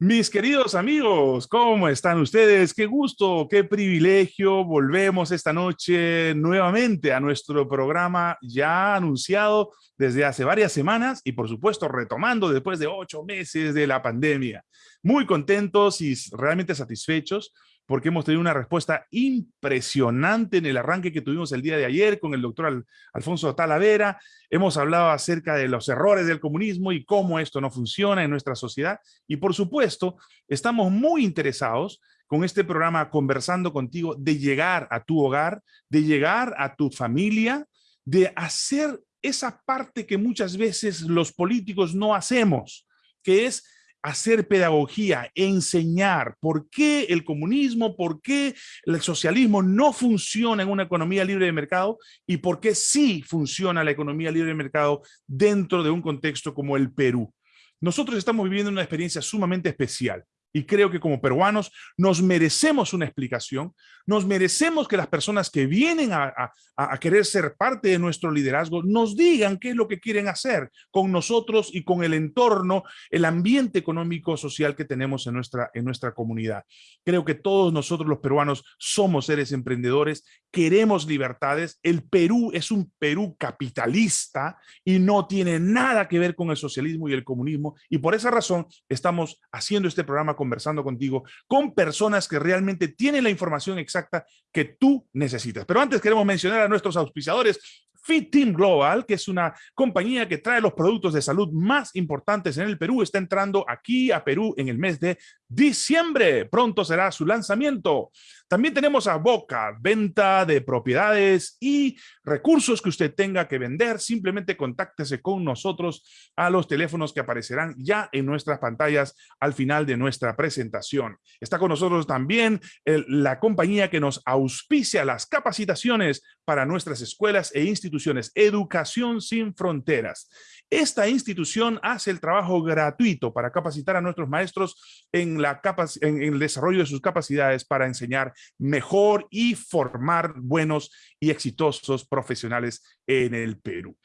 Mis queridos amigos, ¿cómo están ustedes? Qué gusto, qué privilegio. Volvemos esta noche nuevamente a nuestro programa ya anunciado desde hace varias semanas y por supuesto retomando después de ocho meses de la pandemia. Muy contentos y realmente satisfechos porque hemos tenido una respuesta impresionante en el arranque que tuvimos el día de ayer con el doctor Alfonso Talavera. Hemos hablado acerca de los errores del comunismo y cómo esto no funciona en nuestra sociedad. Y por supuesto, estamos muy interesados con este programa conversando contigo de llegar a tu hogar, de llegar a tu familia, de hacer esa parte que muchas veces los políticos no hacemos, que es hacer pedagogía, enseñar por qué el comunismo, por qué el socialismo no funciona en una economía libre de mercado y por qué sí funciona la economía libre de mercado dentro de un contexto como el Perú. Nosotros estamos viviendo una experiencia sumamente especial. Y creo que como peruanos nos merecemos una explicación, nos merecemos que las personas que vienen a, querer ser parte de nuestro liderazgo nos digan qué es lo que quieren hacer con nosotros y con el entorno, el ambiente económico social que tenemos en nuestra, en nuestra comunidad. Creo que todos nosotros los peruanos somos seres emprendedores, queremos libertades. El Perú es un Perú capitalista y no tiene nada que ver con el socialismo y el comunismo. Y por esa razón estamos haciendo este programa conversando contigo con personas que realmente tienen la información exacta que tú necesitas. Pero antes queremos mencionar a nuestros auspiciadores Fit Team Global, que es una compañía que trae los productos de salud más importantes en el Perú, está entrando aquí a Perú en el mes de diciembre. Pronto será su lanzamiento. También tenemos a Boca, venta de propiedades y recursos que usted tenga que vender. Simplemente contáctese con nosotros a los teléfonos que aparecerán ya en nuestras pantallas al final de nuestra presentación. Está con nosotros también la compañía que nos auspicia las capacitaciones para nuestras escuelas e instituciones, Educación Sin Fronteras. Esta institución hace el trabajo gratuito para capacitar a nuestros maestros en, la en el desarrollo de sus capacidades para enseñar mejor y formar buenos y exitosos profesionales en el Perú.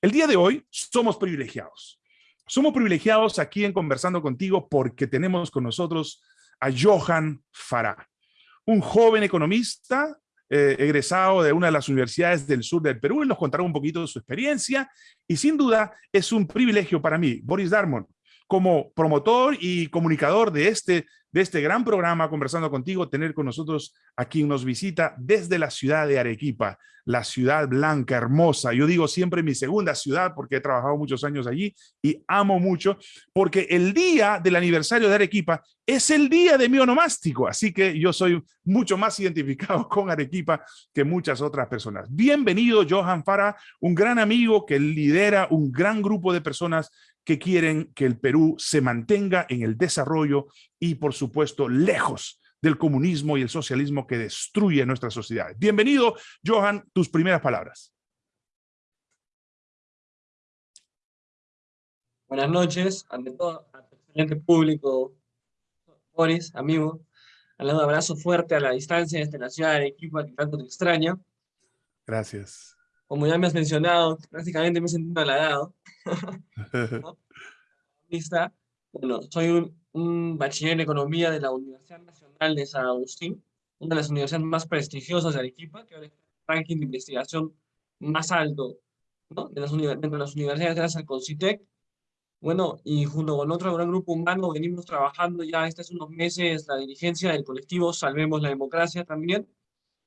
El día de hoy somos privilegiados. Somos privilegiados aquí en Conversando Contigo porque tenemos con nosotros a Johan Farah, un joven economista eh, egresado de una de las universidades del sur del Perú. y nos contará un poquito de su experiencia y sin duda es un privilegio para mí, Boris Darmon, como promotor y comunicador de este, de este gran programa, conversando contigo, tener con nosotros a quien nos visita desde la ciudad de Arequipa, la ciudad blanca, hermosa. Yo digo siempre mi segunda ciudad porque he trabajado muchos años allí y amo mucho, porque el día del aniversario de Arequipa es el día de mi onomástico, así que yo soy mucho más identificado con Arequipa que muchas otras personas. Bienvenido, Johan Fara, un gran amigo que lidera un gran grupo de personas que quieren que el Perú se mantenga en el desarrollo y, por supuesto, lejos del comunismo y el socialismo que destruye nuestra sociedad. Bienvenido, Johan, tus primeras palabras. Buenas noches, ante todo, al excelente público, Boris, amigo, un abrazo fuerte a la distancia desde la ciudad de Arequipa, que tanto te extraña. Gracias como ya me has mencionado, prácticamente me he sentido halagado. Bueno, soy un, un, bachiller en economía de la Universidad Nacional de San Agustín, una de las universidades más prestigiosas de Arequipa, que ahora es el ranking de investigación más alto ¿no? de las de las universidades gracias al CONCITEC. Bueno, y junto con otro gran grupo humano venimos trabajando ya estos unos meses la dirigencia del colectivo Salvemos la Democracia también,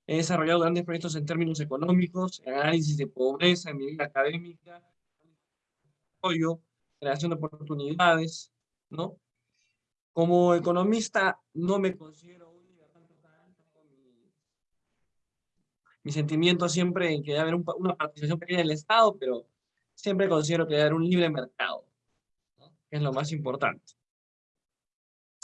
He desarrollado grandes proyectos en términos económicos, análisis de pobreza, en mi vida académica, apoyo, creación de oportunidades, ¿no? Como economista no me considero un libertario mi, mi sentimiento siempre en que debe haber una participación pequeña del Estado, pero siempre considero que debe haber un libre mercado, ¿no? que es lo más importante.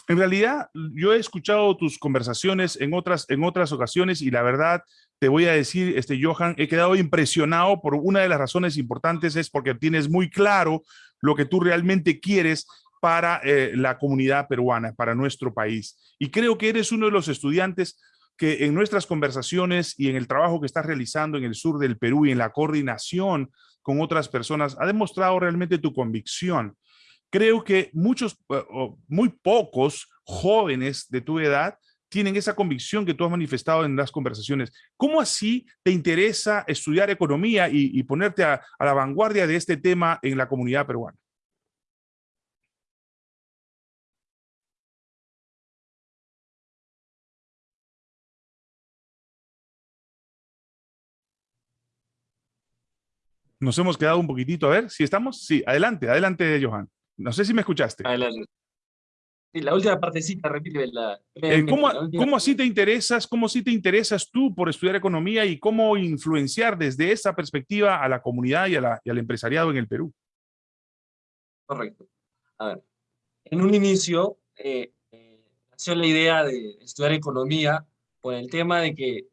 En realidad, yo he escuchado tus conversaciones en otras, en otras ocasiones y la verdad, te voy a decir, este, Johan, he quedado impresionado por una de las razones importantes es porque tienes muy claro lo que tú realmente quieres para eh, la comunidad peruana, para nuestro país. Y creo que eres uno de los estudiantes que en nuestras conversaciones y en el trabajo que estás realizando en el sur del Perú y en la coordinación con otras personas, ha demostrado realmente tu convicción creo que muchos, eh, muy pocos jóvenes de tu edad tienen esa convicción que tú has manifestado en las conversaciones. ¿Cómo así te interesa estudiar economía y, ponerte a, la vanguardia de este tema en la comunidad peruana? Nos hemos quedado un poquitito, a ver si estamos. Sí, adelante, adelante, Johan. No sé si me escuchaste. Adelante. Sí, la última partecita, repite. La, eh, ¿Cómo, ¿Cómo, así te interesas, cómo así te interesas tú por estudiar economía y cómo influenciar desde esa perspectiva a la comunidad y, a la, y al empresariado en el Perú? Correcto. A ver, en un inicio eh, eh, nació la idea de estudiar economía por el tema de que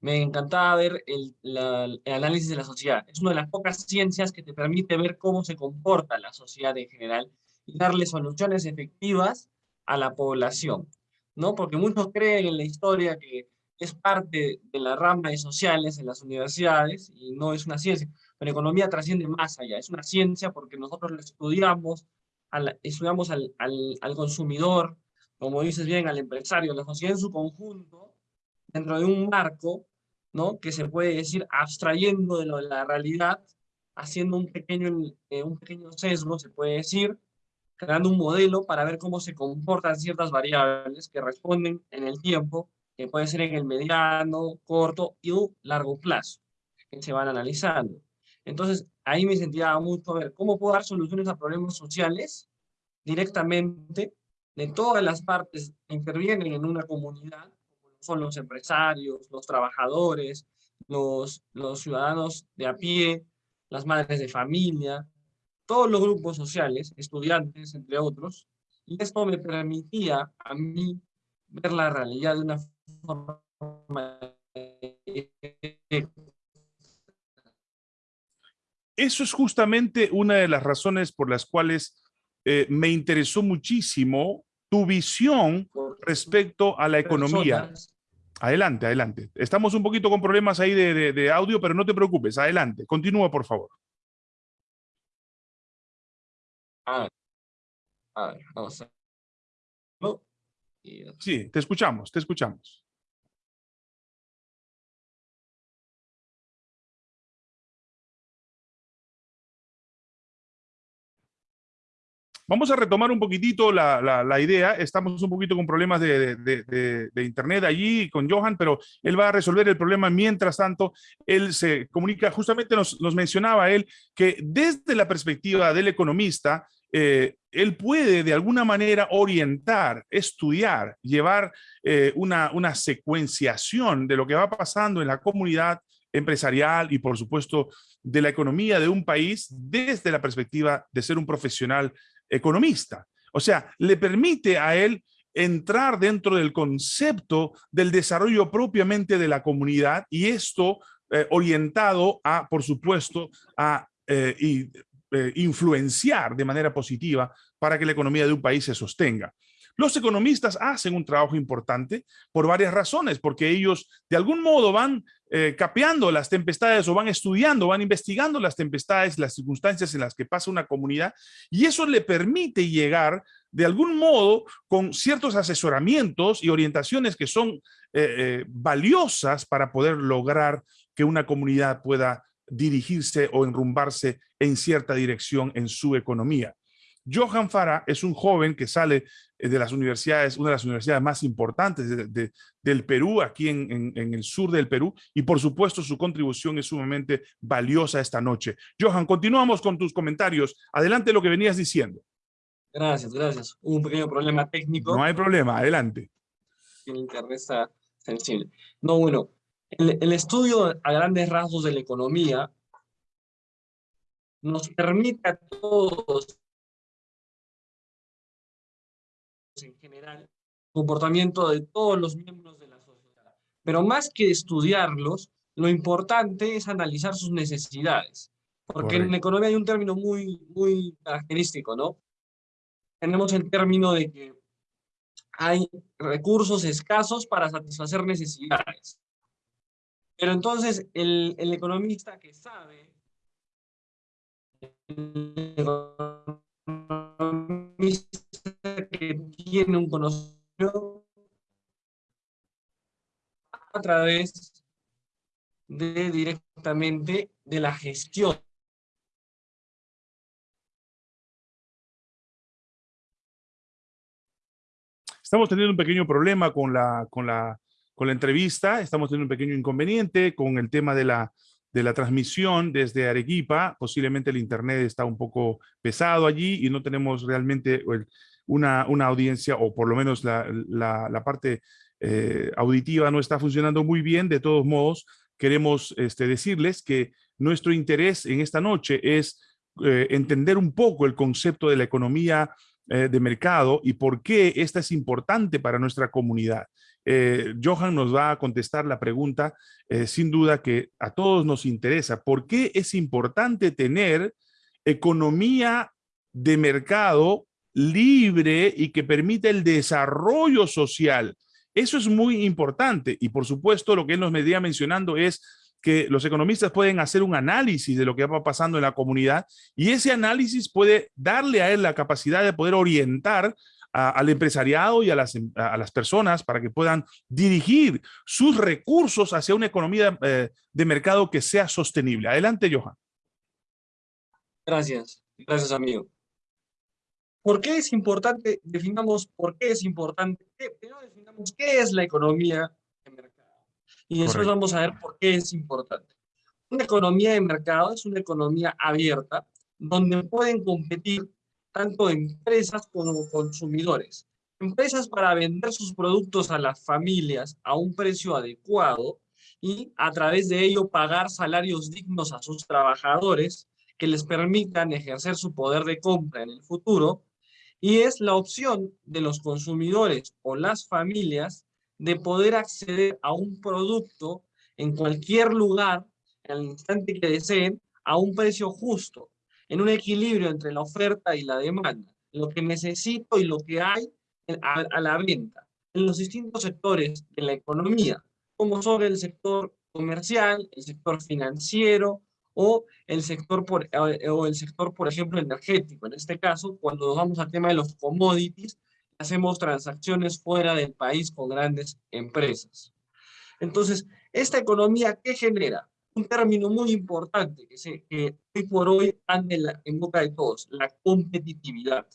me encantaba ver el, el, análisis de la sociedad. Es una de las pocas ciencias que te permite ver cómo se comporta la sociedad en general y darle soluciones efectivas a la población, ¿no? Porque muchos creen en la historia que es parte de la rama de sociales en las universidades y no es una ciencia. Pero economía trasciende más allá, es una ciencia porque nosotros lo estudiamos, al, estudiamos al, al, al consumidor, como dices bien, al empresario, la sociedad en su conjunto, dentro de un marco ¿no? que se puede decir abstrayendo de, lo, de la realidad, haciendo un pequeño, eh, un pequeño sesgo, se puede decir, creando un modelo para ver cómo se comportan ciertas variables que responden en el tiempo, que puede ser en el mediano, corto y largo plazo, que se van analizando. Entonces, ahí me sentía mucho a ver cómo puedo dar soluciones a problemas sociales directamente de todas las partes que intervienen en una comunidad son los empresarios, los trabajadores, los, los ciudadanos de a pie, las madres de familia, todos los grupos sociales, estudiantes, entre otros, y esto me permitía a mí ver la realidad de una forma... Eso es justamente una de las razones por las cuales eh, me interesó muchísimo tu visión respecto a la economía. Adelante, adelante. Estamos un poquito con problemas ahí de, audio, pero no te preocupes. Adelante. Continúa, por favor. A ver, a ver, vamos a... Sí, te escuchamos, te escuchamos. Vamos a retomar un poquitito la, idea. Estamos un poquito con problemas de, internet allí con Johan, pero él va a resolver el problema. Mientras tanto, él se comunica, justamente nos, mencionaba él, que desde la perspectiva del economista, eh, él puede de alguna manera orientar, estudiar, llevar eh, una, una secuenciación de lo que va pasando en la comunidad empresarial y por supuesto de la economía de un país desde la perspectiva de ser un profesional economista. O sea, le permite a él entrar dentro del concepto del desarrollo propiamente de la comunidad y esto eh, orientado a, por supuesto, a eh, eh, influenciar de manera positiva para que la economía de un país se sostenga. Los economistas hacen un trabajo importante por varias razones, porque ellos de algún modo van eh, capeando las tempestades o van estudiando, van investigando las tempestades, las circunstancias en las que pasa una comunidad y eso le permite llegar de algún modo con ciertos asesoramientos y orientaciones que son eh, eh, valiosas para poder lograr que una comunidad pueda dirigirse o enrumbarse en cierta dirección en su economía. Johan Fara es un joven que sale eh, de las universidades, una de las universidades más importantes del Perú, aquí en, el sur del Perú, y por supuesto su contribución es sumamente valiosa esta noche. Johan, continuamos con tus comentarios. Adelante lo que venías diciendo. Gracias, gracias. un pequeño problema técnico. No hay problema, adelante. El internet sensible. No, bueno, el, el estudio a grandes rasgos de la economía nos permite a todos en general, comportamiento de todos los miembros de la sociedad. Pero más que estudiarlos, lo importante es analizar sus necesidades. Porque en economía hay un término muy, muy característico, ¿no? Tenemos el término de que hay recursos escasos para satisfacer necesidades. Pero entonces el, el economista que sabe, el que tiene un conocimiento a través de directamente de la gestión. Estamos teniendo un pequeño problema con la, con la, con la entrevista, estamos teniendo un pequeño inconveniente con el tema de la, de la transmisión desde Arequipa. Posiblemente el internet está un poco pesado allí y no tenemos realmente una, una audiencia, o por lo menos la, la, parte eh, auditiva no está funcionando muy bien. De todos modos, queremos este, decirles que nuestro interés en esta noche es eh, entender un poco el concepto de la economía eh, de mercado y por qué esta es importante para nuestra comunidad. Eh, Johan nos va a contestar la pregunta, sin duda que a todos nos interesa. ¿Por qué es importante tener economía de mercado libre y que permita el desarrollo social? Eso es muy importante y por supuesto lo que él nos venía mencionando es que los economistas pueden hacer un análisis de lo que va pasando en la comunidad y ese análisis puede darle a él la capacidad de poder orientar al empresariado y a las, a las, personas para que puedan dirigir sus recursos hacia una economía eh, de mercado que sea sostenible. Adelante, Johan. Gracias. Gracias, amigo. ¿Por qué es importante? Definamos por qué es importante. Primero definamos qué es la economía de mercado. Y después vamos a ver por qué es importante. Una economía de mercado es una economía abierta donde pueden competir tanto empresas como consumidores. Empresas para vender sus productos a las familias a un precio adecuado y a través de ello pagar salarios dignos a sus trabajadores que les permitan ejercer su poder de compra en el futuro y es la opción de los consumidores o las familias de poder acceder a un producto en cualquier lugar, el instante que deseen, a un precio justo, en un equilibrio entre la oferta y la demanda, lo que necesito y lo que hay a, a la venta, en los distintos sectores de la economía, como son el sector comercial, el sector financiero, o el sector, por, eh, o el sector, por ejemplo, energético. En este caso, cuando nos vamos al tema de los commodities, hacemos transacciones fuera del país con grandes empresas. Entonces, esta economía, ¿qué genera? Un término muy importante que, se, que hoy por hoy anda en, boca de todos, la competitividad.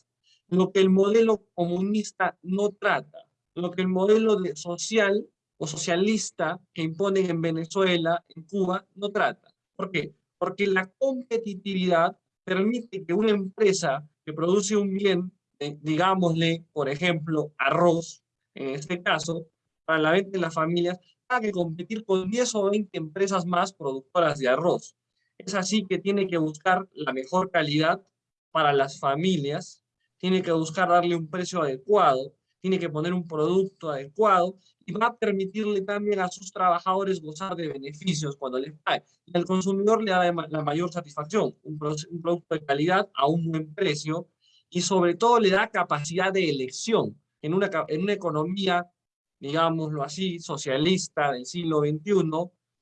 Lo que el modelo comunista no trata, lo que el modelo de social o socialista que imponen en Venezuela, en Cuba, no trata. ¿Por qué? porque la competitividad permite que una empresa que produce un bien, digámosle, por ejemplo, arroz, en este caso, para la venta de las familias, que competir con 10 o 20 empresas más productoras de arroz. Es así que tiene que buscar la mejor calidad para las familias, tiene que buscar darle un precio adecuado, tiene que poner un producto adecuado y va a permitirle también a sus trabajadores gozar de beneficios cuando les pague. Y al consumidor le da la mayor satisfacción, un, producto de calidad a un buen precio y sobre todo le da capacidad de elección en una, en una economía, digámoslo así, socialista del siglo XXI,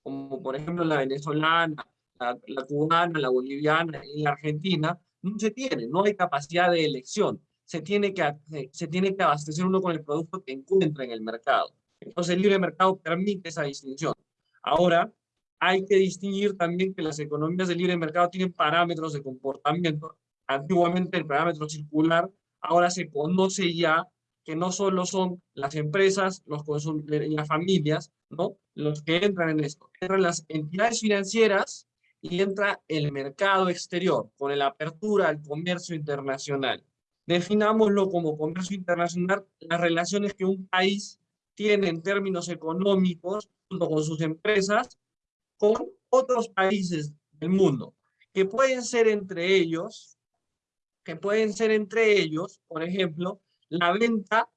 como por ejemplo la venezolana, la, la cubana, la boliviana y la argentina, no se tiene, no hay capacidad de elección. Se tiene, que, se tiene que abastecer uno con el producto que encuentra en el mercado. Entonces el libre mercado permite esa distinción. Ahora, hay que distinguir también que las economías de libre mercado tienen parámetros de comportamiento. Antiguamente el parámetro circular, ahora se conoce ya que no solo son las empresas, los las familias, ¿no? Los que entran en esto. Entran las entidades financieras y entra el mercado exterior, con la apertura al comercio internacional. Definámoslo como comercio internacional, las relaciones que un país tiene en términos económicos, junto con sus empresas, con otros países del mundo, que pueden ser entre ellos, que pueden ser entre ellos, por ejemplo, la venta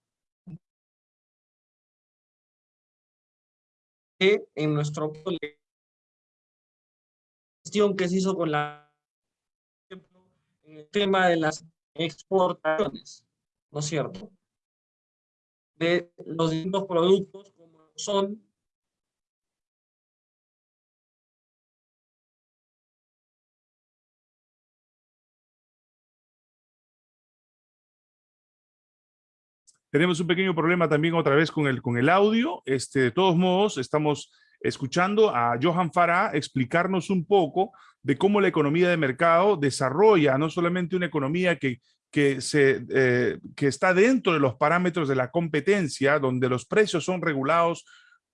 que en nuestro gestión que se hizo con la en el tema de las exportaciones, ¿no es cierto? de los distintos productos como son Tenemos un pequeño problema también otra vez con el, con el audio. Este, de todos modos, estamos escuchando a Johan Farah explicarnos un poco de cómo la economía de mercado desarrolla no solamente una economía que, que, se, eh, que está dentro de los parámetros de la competencia, donde los precios son regulados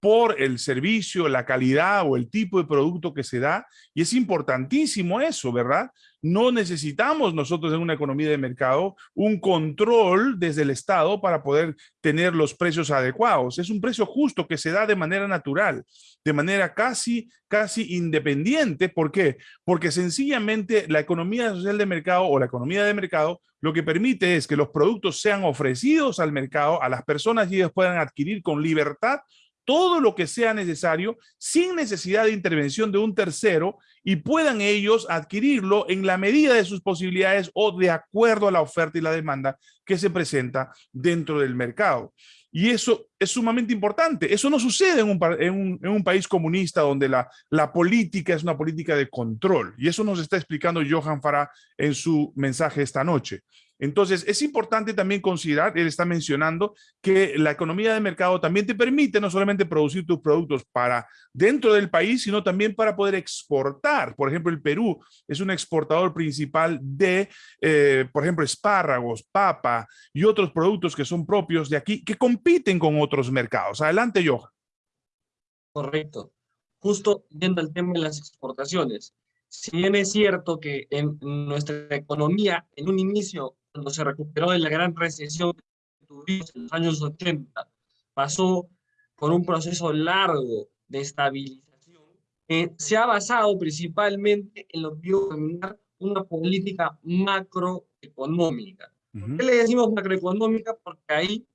por el servicio, la calidad o el tipo de producto que se da. Y es importantísimo eso, ¿verdad? No necesitamos nosotros en una economía de mercado un control desde el Estado para poder tener los precios adecuados. Es un precio justo que se da de manera natural, de manera casi, casi independiente. ¿Por qué? Porque sencillamente la economía social de mercado o la economía de mercado lo que permite es que los productos sean ofrecidos al mercado, a las personas y ellos puedan adquirir con libertad todo lo que sea necesario sin necesidad de intervención de un tercero y puedan ellos adquirirlo en la medida de sus posibilidades o de acuerdo a la oferta y la demanda que se presenta dentro del mercado. Y eso es sumamente importante. Eso no sucede en un, en un, país comunista donde la, la, política es una política de control. Y eso nos está explicando Johan Farah en su mensaje esta noche. Entonces, es importante también considerar, él está mencionando, que la economía de mercado también te permite no solamente producir tus productos para dentro del país, sino también para poder exportar. Por ejemplo, el Perú es un exportador principal de, eh, por ejemplo, espárragos, papa y otros productos que son propios de aquí, que compiten con otros mercados. Adelante, Johan. Correcto. Justo yendo al tema de las exportaciones. Si bien es cierto que en nuestra economía, en un inicio, cuando se recuperó de la gran recesión que tuvimos en los años 80, pasó por un proceso largo de estabilización se ha basado principalmente en lo que yo una política macroeconómica. ¿Por qué le decimos macroeconómica? Porque ahí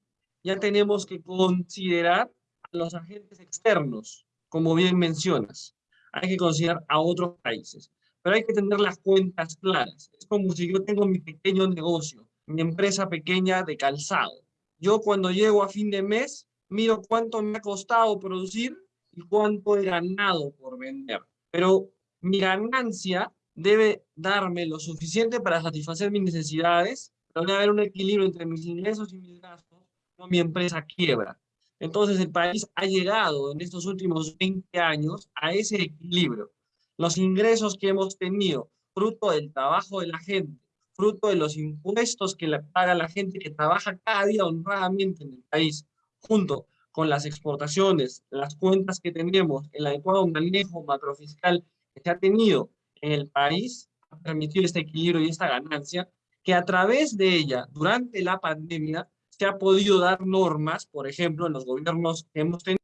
ya tenemos que considerar a los agentes externos, como bien mencionas. Hay que considerar a otros países pero hay que tener las cuentas claras. Es como si yo tengo mi pequeño negocio, mi empresa pequeña de calzado. Yo cuando llego a fin de mes, miro cuánto me ha costado producir y cuánto he ganado por vender. Pero mi ganancia debe darme lo suficiente para satisfacer mis necesidades, pero debe haber un equilibrio entre mis ingresos y mis gastos, no mi empresa quiebra. Entonces el país ha llegado en estos últimos 20 años a ese equilibrio los ingresos que hemos tenido, fruto del trabajo de la gente, fruto de los impuestos que le paga la gente que trabaja cada día honradamente en el país, junto con las exportaciones, las cuentas que tenemos, el adecuado manejo macrofiscal que se ha tenido en el país, ha permitido este equilibrio y esta ganancia, que a través de ella, durante la pandemia, se ha podido dar normas, por ejemplo, en los gobiernos que hemos tenido,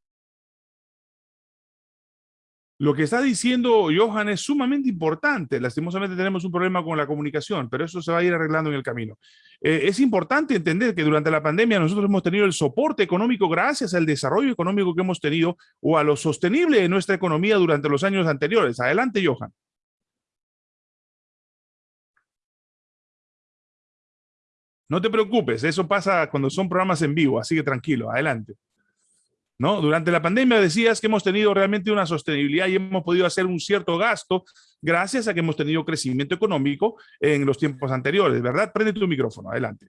lo que está diciendo Johan es sumamente importante. Lastimosamente tenemos un problema con la comunicación, pero eso se va a ir arreglando en el camino. Eh, es importante entender que durante la pandemia nosotros hemos tenido el soporte económico gracias al desarrollo económico que hemos tenido o a lo sostenible de nuestra economía durante los años anteriores. Adelante, Johan. No te preocupes, eso pasa cuando son programas en vivo, así que tranquilo, adelante. ¿No? Durante la pandemia decías que hemos tenido realmente una sostenibilidad y hemos podido hacer un cierto gasto gracias a que hemos tenido crecimiento económico en los tiempos anteriores, ¿verdad? Prende tu micrófono, adelante.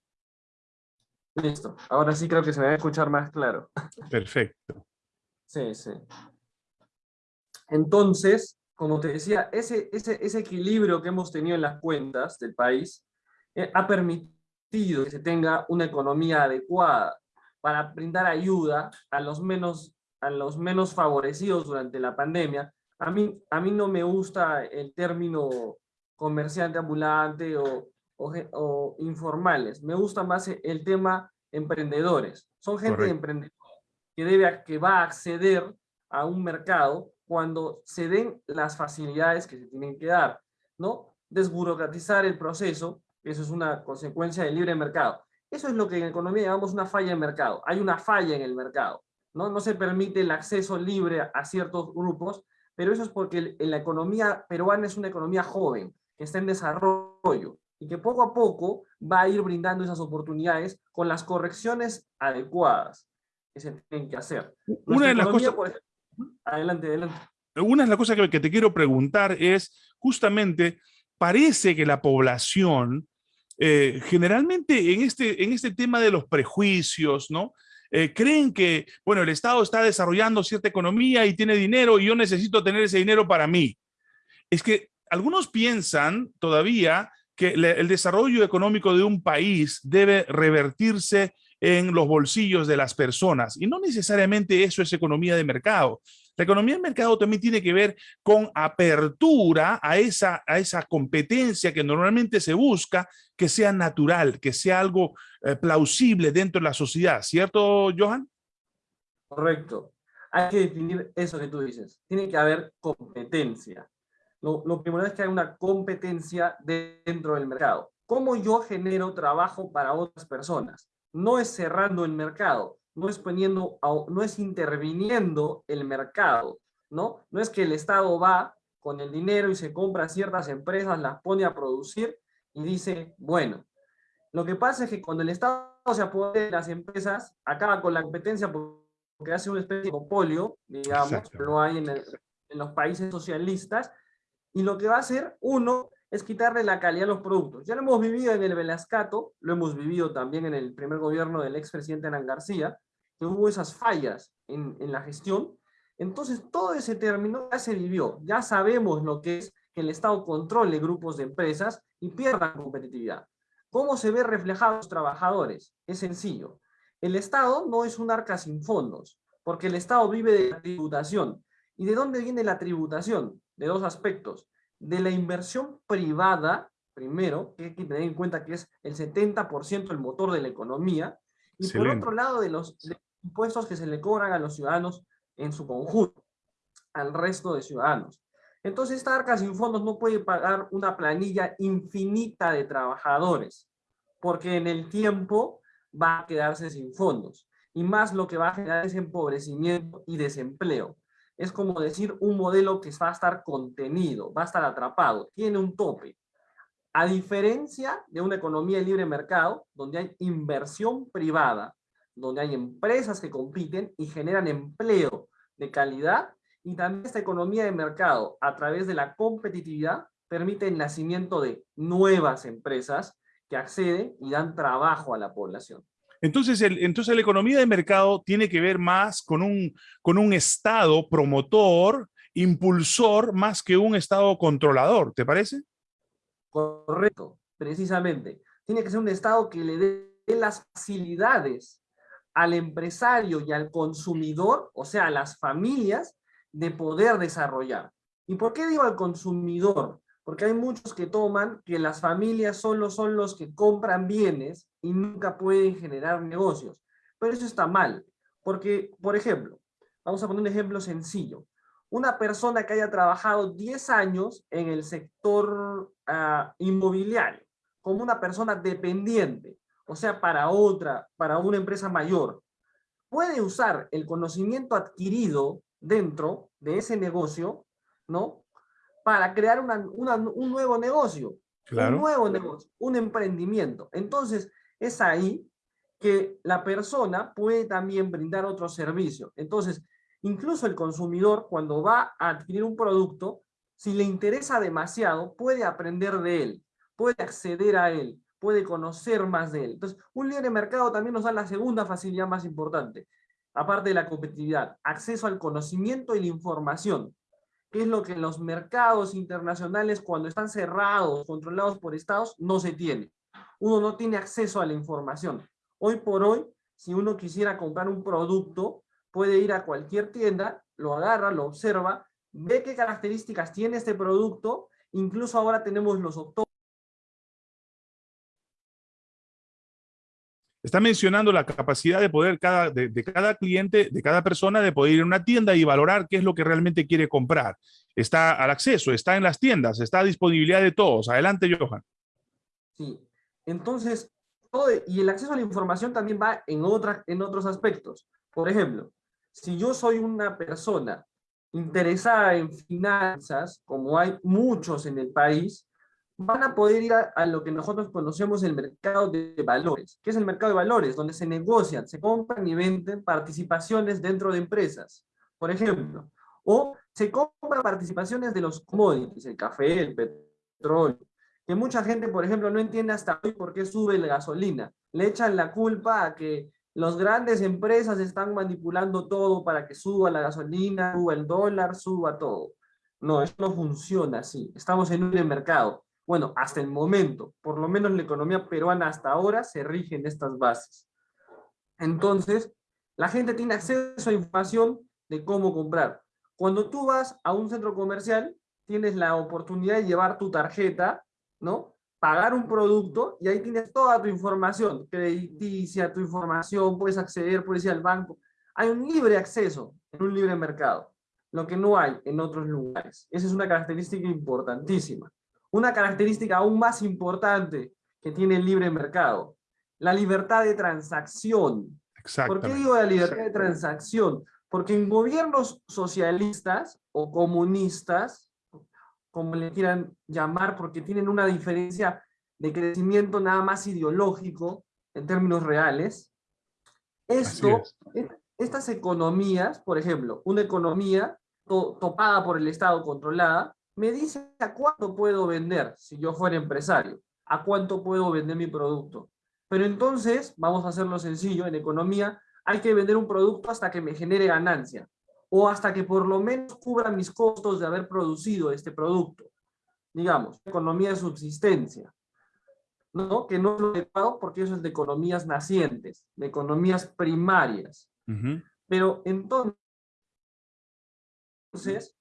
Listo, ahora sí creo que se me va a escuchar más claro. Perfecto. Sí, sí. Entonces, como te decía, ese, ese, ese equilibrio que hemos tenido en las cuentas del país eh, ha permitido que se tenga una economía adecuada para brindar ayuda a los menos, a los menos favorecidos durante la pandemia. A mí, a mí no me gusta el término comerciante ambulante o, o, informales. Me gusta más el tema emprendedores. Son gente emprendedora que, debe, que va a acceder a un mercado cuando se den las facilidades que se tienen que dar, ¿no? Desburocratizar el proceso, eso es una consecuencia del libre mercado. Eso es lo que en economía llamamos una falla de mercado. Hay una falla en el mercado. ¿no? no se permite el acceso libre a ciertos grupos, pero eso es porque la economía peruana es una economía joven, que está en desarrollo, y que poco a poco va a ir brindando esas oportunidades con las correcciones adecuadas que se tienen que hacer. Una de las cosas... adelante, adelante. Una de las cosas que te quiero preguntar es, justamente, parece que la población eh, generalmente en este, en este tema de los prejuicios, ¿no? Eh, creen que, bueno, el Estado está desarrollando cierta economía y tiene dinero y yo necesito tener ese dinero para mí. Es que algunos piensan todavía que el desarrollo económico de un país debe revertirse en los bolsillos de las personas y no necesariamente eso es economía de mercado. La economía de mercado también tiene que ver con apertura a esa, a esa competencia que normalmente se busca que sea natural, que sea algo eh, plausible dentro de la sociedad. ¿Cierto, Johan? Correcto. Hay que definir eso que tú dices. Tiene que haber competencia. Lo, primero es que hay una competencia dentro del mercado. ¿Cómo yo genero trabajo para otras personas? No es cerrando el mercado, no es poniendo, no es interviniendo el mercado, ¿no? No es que el Estado va con el dinero y se compra ciertas empresas, las pone a producir y dice, bueno, lo que pasa es que cuando el Estado se apodera de las empresas, acaba con la competencia porque hace una especie de monopolio, digamos, lo hay en, en los países socialistas, y lo que va a hacer, uno, es quitarle la calidad a los productos. Ya lo hemos vivido en el Velascato, lo hemos vivido también en el primer gobierno del expresidente Hernán García, que hubo esas fallas en, en la gestión. Entonces, todo ese término ya se vivió. Ya sabemos lo que es que el Estado controle grupos de empresas y pierda competitividad. ¿Cómo se ve reflejado los trabajadores? Es sencillo. El Estado no es un arca sin fondos, porque el Estado vive de la tributación. ¿Y de dónde viene la tributación? De dos aspectos. De la inversión privada, primero, que hay que tener en cuenta que es el 70% el motor de la economía, y por otro lado de los, impuestos que se le cobran a los ciudadanos en su conjunto, al resto de ciudadanos. Entonces esta arca sin fondos no puede pagar una planilla infinita de trabajadores, porque en el tiempo va a quedarse sin fondos. Y más lo que va a generar es empobrecimiento y desempleo. Es como decir un modelo que va a estar contenido, va a estar atrapado, tiene un tope. A diferencia de una economía de libre mercado, donde hay inversión privada, donde hay empresas que compiten y generan empleo de calidad y también esta economía de mercado a través de la competitividad permite el nacimiento de nuevas empresas que acceden y dan trabajo a la población. Entonces, el, entonces la economía de mercado tiene que ver más con un, con un Estado promotor, impulsor, más que un Estado controlador, ¿te parece? Correcto, precisamente. Tiene que ser un Estado que le dé las facilidades al empresario y al consumidor, o sea, a las familias, de poder desarrollar. ¿Y por qué digo al consumidor? Porque hay muchos que toman que las familias solo son los que compran bienes y nunca pueden generar negocios. Pero eso está mal, porque, por ejemplo, vamos a poner un ejemplo sencillo. Una persona que haya trabajado 10 años en el sector uh, inmobiliario, como una persona dependiente, o sea, para otra, para una empresa mayor, puede usar el conocimiento adquirido dentro de ese negocio, ¿no? Para crear un nuevo negocio, un nuevo negocio, un emprendimiento. Entonces, es ahí que la persona puede también brindar otro servicio. Entonces, incluso el consumidor, cuando va a adquirir un producto, si le interesa demasiado, puede aprender de él, puede acceder a él, puede conocer más de él. Entonces, un libre mercado también nos da la segunda facilidad más importante, aparte de la competitividad, acceso al conocimiento y la información, que es lo que los mercados internacionales, cuando están cerrados, controlados por estados, no se tiene. Uno no tiene acceso a la información. Hoy por hoy, si uno quisiera comprar un producto, puede ir a cualquier tienda, lo agarra, lo observa, ve qué características tiene este producto, incluso ahora tenemos los Está mencionando la capacidad de poder cada, de, cada cliente, de cada persona, de poder ir a una tienda y valorar qué es lo que realmente quiere comprar. Está al acceso, está en las tiendas, está a disponibilidad de todos. Adelante, Johan. Sí, entonces, y el acceso a la información también va en, otra, en otros aspectos. Por ejemplo, si yo soy una persona interesada en finanzas, como hay muchos en el país, van a poder ir a, lo que nosotros conocemos el mercado de valores. ¿Qué es el mercado de valores? Donde se negocian, se compran y venden participaciones dentro de empresas, por ejemplo. O se compran participaciones de los commodities, el café, el petróleo. que mucha gente, por ejemplo, no entiende hasta hoy por qué sube la gasolina. Le echan la culpa a que las grandes empresas están manipulando todo para que suba la gasolina, suba el dólar, suba todo. No, eso no funciona así. Estamos en un mercado. Bueno, hasta el momento, por lo menos la economía peruana hasta ahora se rige en estas bases. Entonces, la gente tiene acceso a información de cómo comprar. Cuando tú vas a un centro comercial, tienes la oportunidad de llevar tu tarjeta, ¿no? Pagar un producto y ahí tienes toda tu información, crediticia, tu información, puedes acceder, puedes ir al banco. Hay un libre acceso en un libre mercado, lo que no hay en otros lugares. Esa es una característica importantísima. Una característica aún más importante que tiene el libre mercado, la libertad de transacción. ¿Por qué digo la libertad de transacción? Porque en gobiernos socialistas o comunistas, como le quieran llamar, porque tienen una diferencia de crecimiento nada más ideológico en términos reales, esto, estas economías, por ejemplo, una economía topada por el Estado, controlada, me dice a cuánto puedo vender si yo fuera empresario, a cuánto puedo vender mi producto. Pero entonces, vamos a hacerlo sencillo, en economía hay que vender un producto hasta que me genere ganancia o hasta que por lo menos cubra mis costos de haber producido este producto. Digamos, economía de subsistencia. ¿no? Que no es lo adecuado porque eso es de economías nacientes, de economías primarias. Pero entonces, entonces,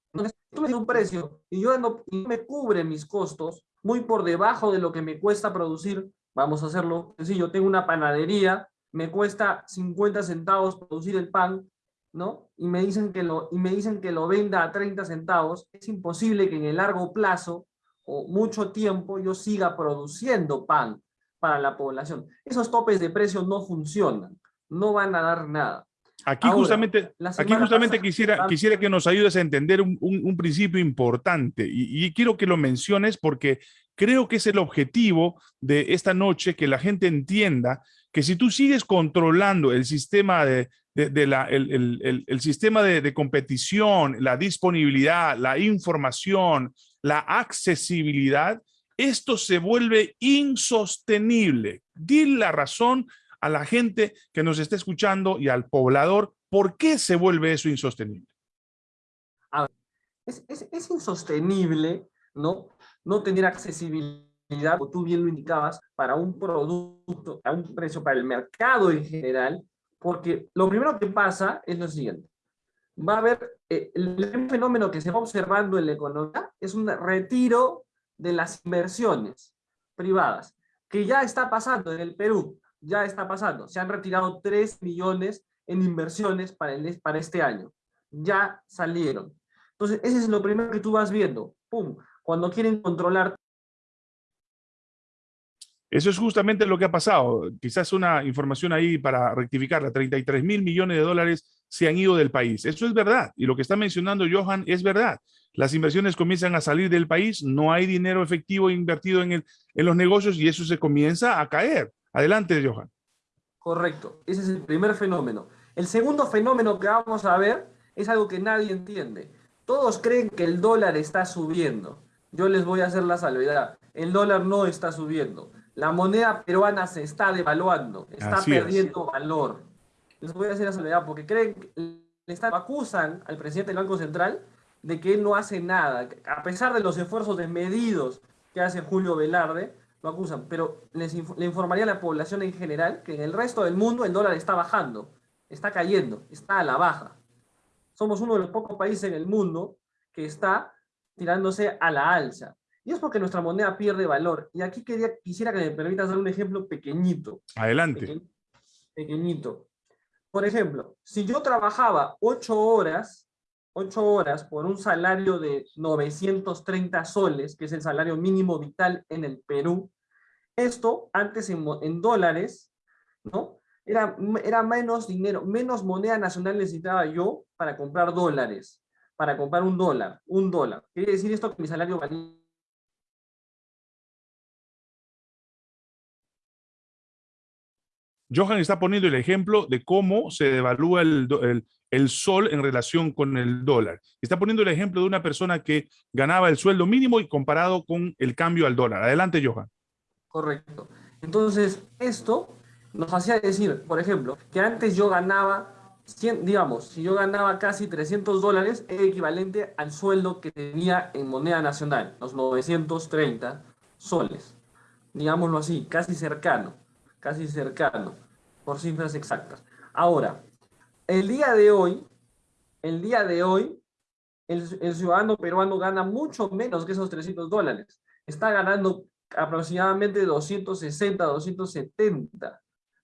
tú me das un precio y yo no, me cubre mis costos muy por debajo de lo que me cuesta producir, vamos a hacerlo sencillo, tengo una panadería, me cuesta 50 centavos producir el pan, ¿no? Y me dicen que lo, y me dicen que lo venda a 30 centavos, es imposible que en el largo plazo o mucho tiempo yo siga produciendo pan para la población. Esos topes de precio no funcionan, no van a dar nada. Aquí justamente, aquí justamente quisiera, quisiera que nos ayudes a entender un, principio importante y, quiero que lo menciones porque creo que es el objetivo de esta noche, que la gente entienda que si tú sigues controlando el sistema de, la, el, sistema de, competición, la disponibilidad, la información, la accesibilidad, esto se vuelve insostenible. Di la razón a la gente que nos está escuchando y al poblador, ¿por qué se vuelve eso insostenible? es, insostenible ¿no? no tener accesibilidad, como tú bien lo indicabas, para un producto, a un precio para el mercado en general, porque lo primero que pasa es lo siguiente. Va a haber, eh, el fenómeno que se va observando en la economía es un retiro de las inversiones privadas, que ya está pasando en el Perú ya está pasando. Se han retirado 3 millones en inversiones para, el, para este año. Ya salieron. Entonces, ese es lo primero que tú vas viendo. ¡Pum! Cuando quieren controlar eso es justamente lo que ha pasado. Quizás una información ahí para rectificarla. 33 mil millones de dólares se han ido del país. Eso es verdad. Y lo que está mencionando Johan es verdad. Las inversiones comienzan a salir del país, no hay dinero efectivo invertido en, el, en los negocios y eso se comienza a caer. Adelante, Johan. Correcto, ese es el primer fenómeno. El segundo fenómeno que vamos a ver es algo que nadie entiende. Todos creen que el dólar está subiendo. Yo les voy a hacer la salvedad. El dólar no está subiendo. La moneda peruana se está devaluando, está perdiendo valor. Les voy a hacer la salvedad porque creen, le acusan al presidente del Banco Central de que él no hace nada. A pesar de los esfuerzos desmedidos que hace Julio Velarde, lo acusan, pero les le informaría a la población en general que en el resto del mundo el dólar está bajando, está cayendo, está a la baja. Somos uno de los pocos países en el mundo que está tirándose a la alza. Y es porque nuestra moneda pierde valor. Y aquí quería, quisiera que me permitas dar un ejemplo pequeñito. Adelante. pequeñito. Por ejemplo, si yo trabajaba ocho horas, ocho horas por un salario de 930 soles, que es el salario mínimo vital en el Perú, esto antes en, dólares, ¿no? Era, era menos dinero, menos moneda nacional necesitaba yo para comprar dólares, para comprar un dólar, un dólar. Quiere decir esto que mi salario valía Johan está poniendo el ejemplo de cómo se devalúa el, el, el sol en relación con el dólar. Está poniendo el ejemplo de una persona que ganaba el sueldo mínimo y comparado con el cambio al dólar. Adelante, Johan. Correcto. Entonces, esto nos hacía decir, por ejemplo, que antes yo ganaba, 100, digamos, si yo ganaba casi 300 dólares, es equivalente al sueldo que tenía en moneda nacional, los 930 soles. Digámoslo así, casi cercano, casi cercano, por cifras exactas. Ahora, el día de hoy, el día de hoy, el, ciudadano peruano gana mucho menos que esos 300 dólares. Está ganando aproximadamente 260, 270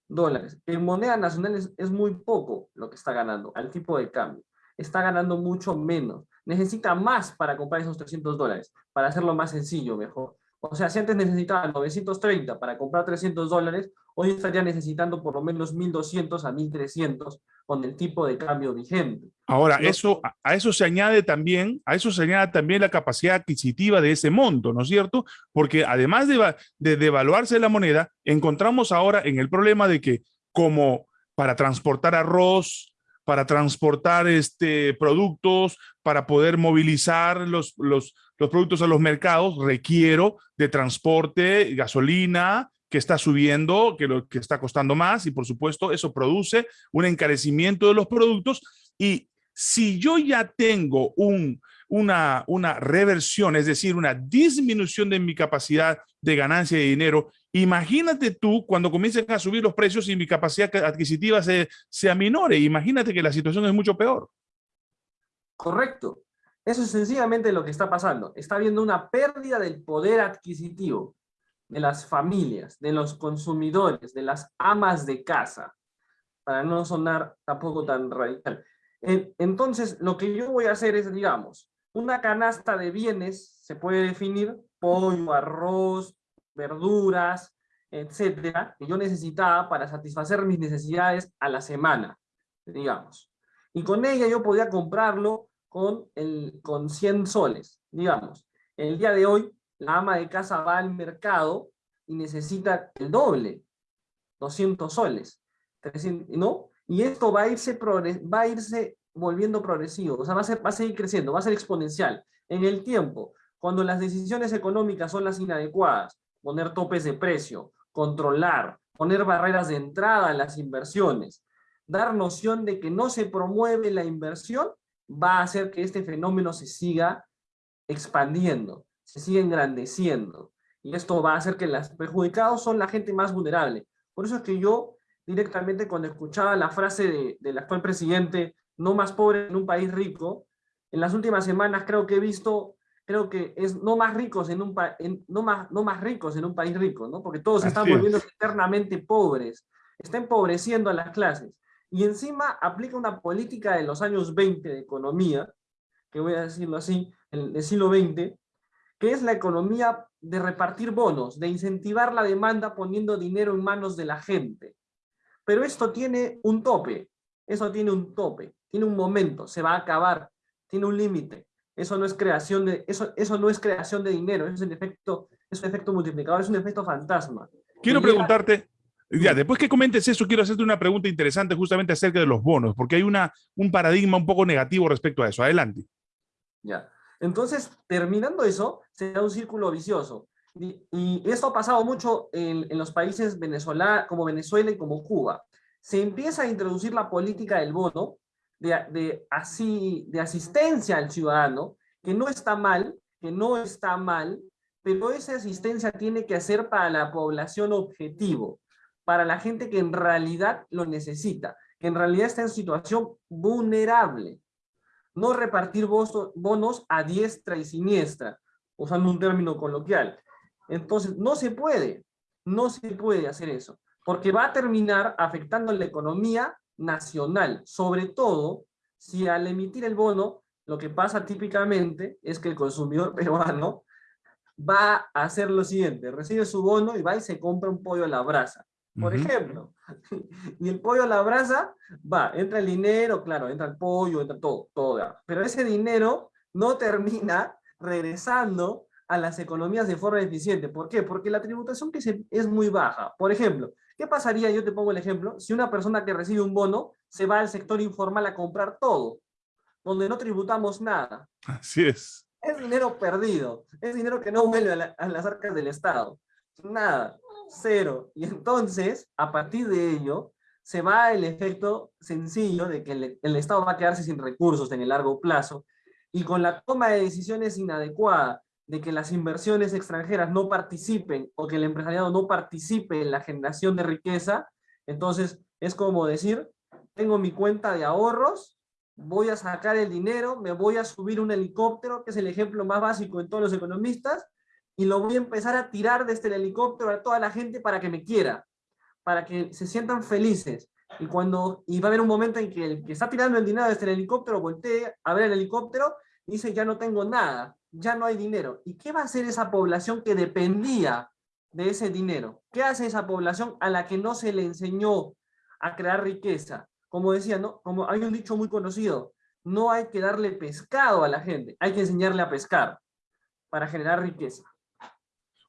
dólares. En moneda nacional es, muy poco lo que está ganando al tipo de cambio. Está ganando mucho menos. Necesita más para comprar esos 300 dólares, para hacerlo más sencillo, mejor. O sea, si antes necesitaba 930 para comprar 300 dólares, hoy estaría necesitando por lo menos 1.200 a 1.300 con el tipo de cambio vigente. Ahora, eso, a eso se añade también, a eso se añade también la capacidad adquisitiva de ese monto, ¿no es cierto? Porque además de, de devaluarse la moneda, encontramos ahora en el problema de que como para transportar arroz, para transportar este, productos, para poder movilizar los, los, los productos a los mercados, requiero de transporte, gasolina, que está subiendo, que lo que está costando más y por supuesto eso produce un encarecimiento de los productos y si yo ya tengo un, una, una reversión, es decir, una disminución de mi capacidad de ganancia de dinero, imagínate tú cuando comiencen a subir los precios y mi capacidad adquisitiva se, se aminore, imagínate que la situación es mucho peor. Correcto. Eso es sencillamente lo que está pasando. Está habiendo una pérdida del poder adquisitivo de las familias, de los consumidores, de las amas de casa, para no sonar tampoco tan radical. Entonces, lo que yo voy a hacer es, digamos, una canasta de bienes se puede definir pollo, arroz, verduras, etcétera, que yo necesitaba para satisfacer mis necesidades a la semana, digamos. Y con ella yo podía comprarlo con, el, con 100 soles, digamos. El día de hoy, la ama de casa va al mercado y necesita el doble, 200 soles, 300, ¿no? Y esto va a irse, va a irse volviendo progresivo, o sea, va a, ser, va a seguir creciendo, va a ser exponencial. En el tiempo, cuando las decisiones económicas son las inadecuadas, poner topes de precio, controlar, poner barreras de entrada a las inversiones, dar noción de que no se promueve la inversión, va a hacer que este fenómeno se siga expandiendo, se siga engrandeciendo. Y esto va a hacer que los perjudicados son la gente más vulnerable. Por eso es que yo directamente cuando escuchaba la frase del actual presidente, no más pobre en un país rico, en las últimas semanas creo que he visto, creo que es no más ricos en un no más, no más ricos en un país rico, ¿no? Porque todos están volviendo eternamente pobres, está empobreciendo a las clases. Y encima aplica una política de los años 20 de economía, que voy a decirlo así, del siglo XX, que es la economía de repartir bonos, de incentivar la demanda poniendo dinero en manos de la gente. Pero esto tiene un tope, eso tiene un tope, tiene un momento, se va a acabar, tiene un límite. Eso no es creación de eso, eso no es creación de dinero, es un efecto, es un efecto multiplicador, es un efecto fantasma. Quiero preguntarte, ya, después que comentes eso, quiero hacerte una pregunta interesante justamente acerca de los bonos, porque hay una, un paradigma un poco negativo respecto a eso. Adelante. Ya. Entonces, terminando eso, se da un círculo vicioso. Y, esto ha pasado mucho en, los países Venezuela, como Venezuela y como Cuba. Se empieza a introducir la política del bono, de, así, de asistencia al ciudadano, que no está mal, que no está mal, pero esa asistencia tiene que ser para la población objetivo, para la gente que en realidad lo necesita, que en realidad está en situación vulnerable no repartir bonos a diestra y siniestra, usando un término coloquial. Entonces, no se puede, no se puede hacer eso, porque va a terminar afectando la economía nacional, sobre todo si al emitir el bono, lo que pasa típicamente es que el consumidor peruano va a hacer lo siguiente, recibe su bono y va y se compra un pollo a la brasa por ejemplo. Y el pollo a la brasa, va, entra el dinero, claro, entra el pollo, entra todo, todo. Pero ese dinero no termina regresando a las economías de forma eficiente. ¿Por qué? Porque la tributación que se, es muy baja. Por ejemplo, ¿Qué pasaría, yo te pongo el ejemplo, si una persona que recibe un bono se va al sector informal a comprar todo, donde no tributamos nada? Así es. Es dinero perdido, es dinero que no vuelve a, las arcas del Estado. Nada, cero. Y entonces, a partir de ello, se va el efecto sencillo de que el, el, Estado va a quedarse sin recursos en el largo plazo y con la toma de decisiones inadecuada de que las inversiones extranjeras no participen o que el empresariado no participe en la generación de riqueza, entonces es como decir, tengo mi cuenta de ahorros, voy a sacar el dinero, me voy a subir un helicóptero, que es el ejemplo más básico en todos los economistas, y lo voy a empezar a tirar desde el helicóptero a toda la gente para que me quiera, para que se sientan felices. Y, cuando, y va a haber un momento en que el que está tirando el dinero desde el helicóptero voltee a ver el helicóptero y dice, ya no tengo nada, ya no hay dinero. ¿Y qué va a hacer esa población que dependía de ese dinero? ¿Qué hace esa población a la que no se le enseñó a crear riqueza? Como decía, ¿no? Como hay un dicho muy conocido, no hay que darle pescado a la gente, hay que enseñarle a pescar para generar riqueza.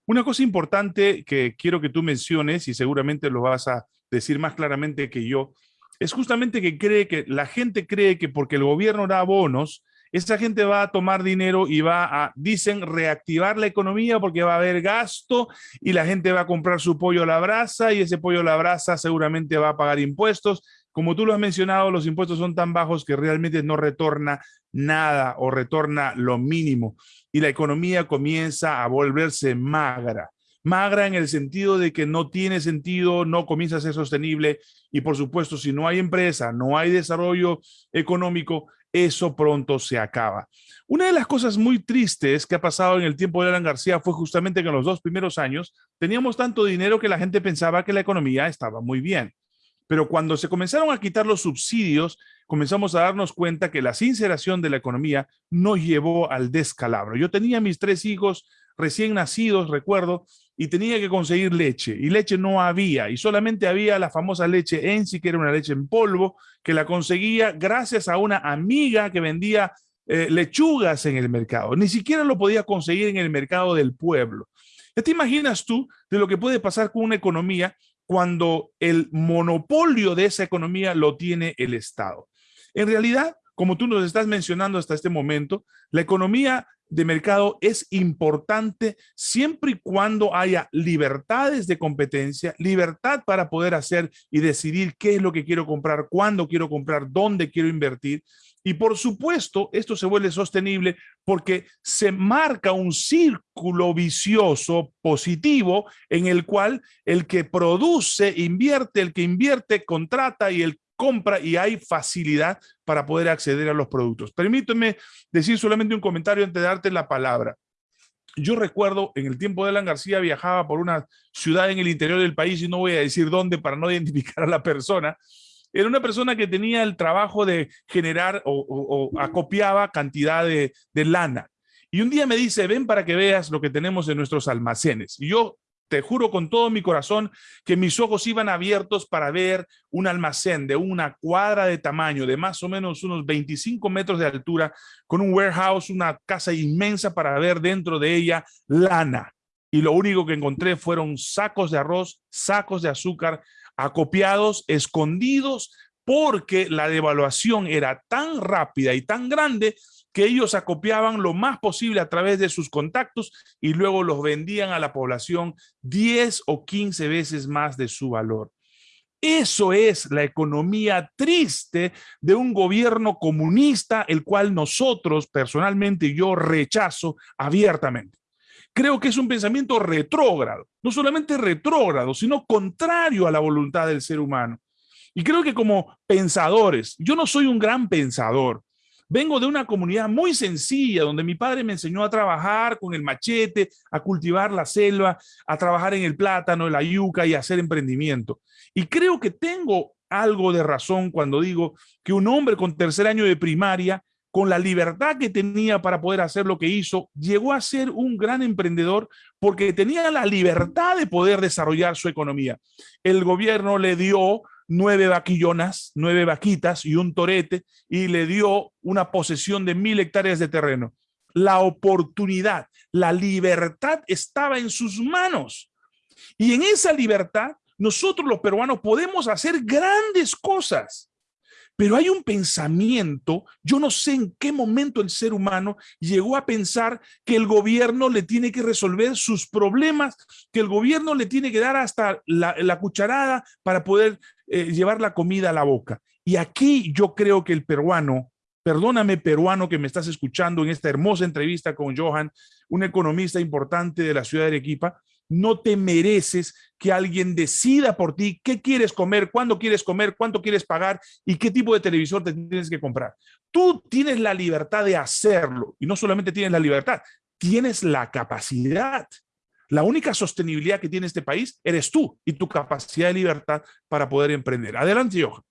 Una cosa importante que quiero que tú menciones, y seguramente lo vas a decir más claramente que yo, es justamente que cree que la gente cree que porque el gobierno da bonos, esa gente va a tomar dinero y va a, dicen, reactivar la economía porque va a haber gasto y la gente va a comprar su pollo a la brasa y ese pollo a la brasa seguramente va a pagar impuestos. Como tú lo has mencionado, los impuestos son tan bajos que realmente no retorna nada o retorna lo mínimo y la economía comienza a volverse magra magra en el sentido de que no tiene sentido, no comienza a ser sostenible y por supuesto si no hay empresa, no hay desarrollo económico, eso pronto se acaba. Una de las cosas muy tristes que ha pasado en el tiempo de Alan García fue justamente que en los dos primeros años teníamos tanto dinero que la gente pensaba que la economía estaba muy bien. Pero cuando se comenzaron a quitar los subsidios, comenzamos a darnos cuenta que la sinceración de la economía no llevó al descalabro. Yo tenía mis tres hijos recién nacidos, recuerdo, y tenía que conseguir leche, y leche no había, y solamente había la famosa leche Ensi, que era una leche en polvo, que la conseguía gracias a una amiga que vendía eh, lechugas en el mercado. Ni siquiera lo podía conseguir en el mercado del pueblo. ¿Ya te imaginas tú de lo que puede pasar con una economía cuando el monopolio de esa economía lo tiene el Estado? En realidad, como tú nos estás mencionando hasta este momento, la economía de mercado es importante siempre y cuando haya libertades de competencia, libertad para poder hacer y decidir qué es lo que quiero comprar, cuándo quiero comprar, dónde quiero invertir. Y por supuesto, esto se vuelve sostenible porque se marca un círculo vicioso positivo en el cual el que produce, invierte, el que invierte, contrata y el compra y hay facilidad para poder acceder a los productos. Permíteme decir solamente un comentario antes de darte la palabra. Yo recuerdo en el tiempo de Alan García viajaba por una ciudad en el interior del país y no voy a decir dónde para no identificar a la persona. Era una persona que tenía el trabajo de generar o, acopiaba cantidad de, de lana. Y un día me dice, ven para que veas lo que tenemos en nuestros almacenes. Y yo te juro con todo mi corazón que mis ojos iban abiertos para ver un almacén de una cuadra de tamaño, de más o menos unos 25 metros de altura, con un warehouse, una casa inmensa para ver dentro de ella lana. Y lo único que encontré fueron sacos de arroz, sacos de azúcar, acopiados, escondidos, porque la devaluación era tan rápida y tan grande que ellos acopiaban lo más posible a través de sus contactos y luego los vendían a la población 10 o 15 veces más de su valor. Eso es la economía triste de un gobierno comunista, el cual nosotros, personalmente, yo rechazo abiertamente. Creo que es un pensamiento retrógrado, no solamente retrógrado, sino contrario a la voluntad del ser humano. Y creo que como pensadores, yo no soy un gran pensador, Vengo de una comunidad muy sencilla, donde mi padre me enseñó a trabajar con el machete, a cultivar la selva, a trabajar en el plátano, la yuca y hacer emprendimiento. Y creo que tengo algo de razón cuando digo que un hombre con tercer año de primaria, con la libertad que tenía para poder hacer lo que hizo, llegó a ser un gran emprendedor porque tenía la libertad de poder desarrollar su economía. El gobierno le dio nueve vaquillonas, nueve vaquitas y un torete y le dio una posesión de mil hectáreas de terreno. La oportunidad, la libertad estaba en sus manos. Y en esa libertad nosotros los peruanos podemos hacer grandes cosas. Pero hay un pensamiento, yo no sé en qué momento el ser humano llegó a pensar que el gobierno le tiene que resolver sus problemas, que el gobierno le tiene que dar hasta la, cucharada para poder eh, llevar la comida a la boca. Y aquí yo creo que el peruano, perdóname peruano que me estás escuchando en esta hermosa entrevista con Johan, un economista importante de la ciudad de Arequipa, no te mereces que alguien decida por ti qué quieres comer, cuándo quieres comer, cuánto quieres pagar y qué tipo de televisor te tienes que comprar. Tú tienes la libertad de hacerlo y no solamente tienes la libertad, tienes la capacidad. La única sostenibilidad que tiene este país eres tú y tu capacidad de libertad para poder emprender. Adelante, Johan.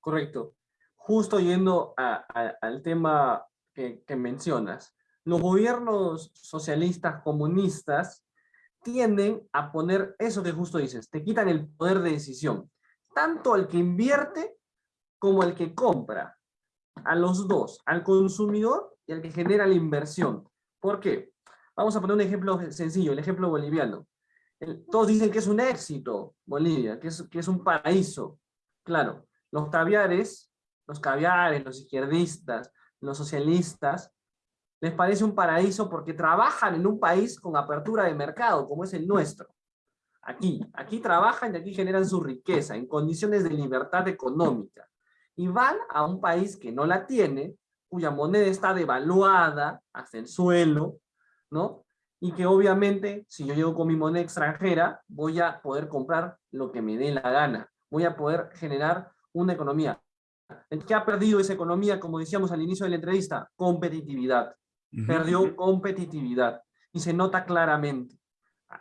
Correcto. Justo yendo al tema que, que mencionas, los gobiernos socialistas comunistas tienden a poner eso que justo dices, te quitan el poder de decisión, tanto al que invierte como al que compra, a los dos, al consumidor y al que genera la inversión. ¿Por qué? Vamos a poner un ejemplo sencillo, el ejemplo boliviano. todos dicen que es un éxito Bolivia, que es, que es un paraíso. Claro, los caviares, los caviares, los izquierdistas, los socialistas, les parece un paraíso porque trabajan en un país con apertura de mercado, como es el nuestro. Aquí, aquí trabajan y aquí generan su riqueza en condiciones de libertad económica. Y van a un país que no la tiene, cuya moneda está devaluada hasta el suelo, ¿no? Y que obviamente, si yo llego con mi moneda extranjera, voy a poder comprar lo que me dé la gana. Voy a poder generar una economía. ¿Qué ha perdido esa economía, como decíamos al inicio de la entrevista? Competitividad perdió competitividad y se nota claramente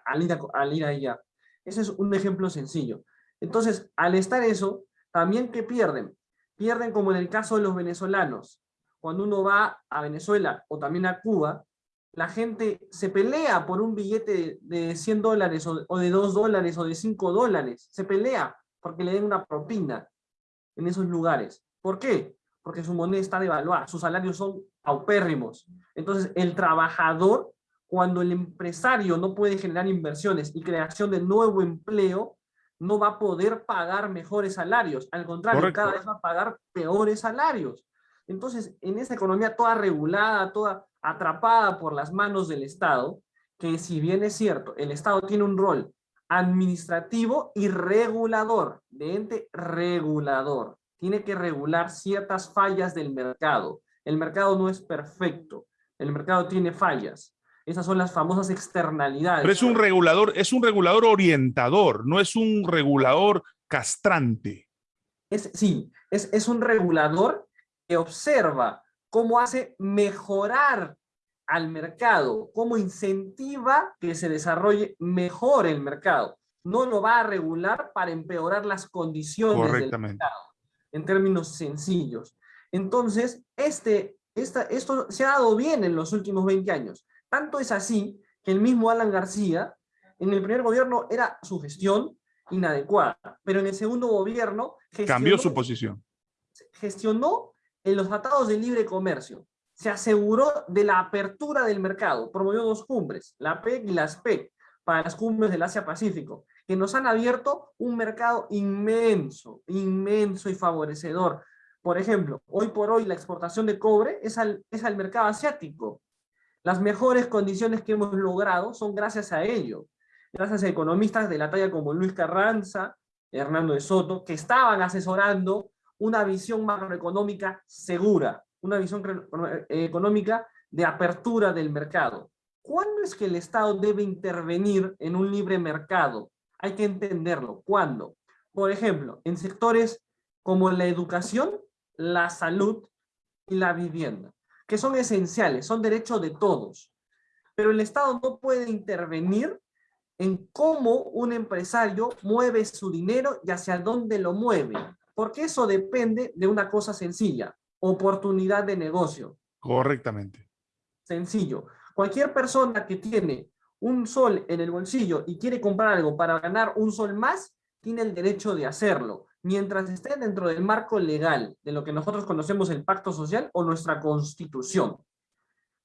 al ir, a, al ir allá. Ese es un ejemplo sencillo. Entonces, al estar eso, también ¿qué pierden? Pierden como en el caso de los venezolanos. Cuando uno va a Venezuela o también a Cuba, la gente se pelea por un billete de 100 dólares o de 2 dólares o de 5 dólares. Se pelea porque le den una propina en esos lugares. ¿Por qué? Porque su moneda está devaluada, sus salarios son paupérrimos. Entonces, el trabajador, cuando el empresario no puede generar inversiones y creación de nuevo empleo, no va a poder pagar mejores salarios. Al contrario, cada vez va a pagar peores salarios. Entonces, en esa economía toda regulada, toda atrapada por las manos del Estado, que si bien es cierto, el Estado tiene un rol administrativo y regulador, de ente regulador. Tiene que regular ciertas fallas del mercado. El mercado no es perfecto, el mercado tiene fallas. Esas son las famosas externalidades. Pero es un regulador, es un regulador orientador, no es un regulador castrante. Es, sí, es, es un regulador que observa cómo hace mejorar al mercado, cómo incentiva que se desarrolle mejor el mercado. No lo va a regular para empeorar las condiciones del mercado, en términos sencillos. Entonces, este, esto se ha dado bien en los últimos 20 años. Tanto es así que el mismo Alan García, en el primer gobierno era su gestión inadecuada, pero en el segundo gobierno... Cambió su posición. Gestionó en los tratados de libre comercio. Se aseguró de la apertura del mercado. Promovió dos cumbres, la PEC y la SPEC, para las cumbres del Asia-Pacífico, que nos han abierto un mercado inmenso, inmenso y favorecedor por ejemplo, hoy por hoy la exportación de cobre es al, es al mercado asiático. Las mejores condiciones que hemos logrado son gracias a ello. Gracias a economistas de la talla como Luis Carranza, Hernando de Soto, que estaban asesorando una visión macroeconómica segura, una visión económica de apertura del mercado. ¿Cuándo es que el Estado debe intervenir en un libre mercado? Hay que entenderlo. ¿Cuándo? Por ejemplo, en sectores como la educación la salud y la vivienda, que son esenciales, son derechos de todos. Pero el Estado no puede intervenir en cómo un empresario mueve su dinero y hacia dónde lo mueve, porque eso depende de una cosa sencilla, oportunidad de negocio. Correctamente. Sencillo. Cualquier persona que tiene un sol en el bolsillo y quiere comprar algo para ganar un sol más, tiene el derecho de hacerlo mientras esté dentro del marco legal de lo que nosotros conocemos el pacto social o nuestra constitución.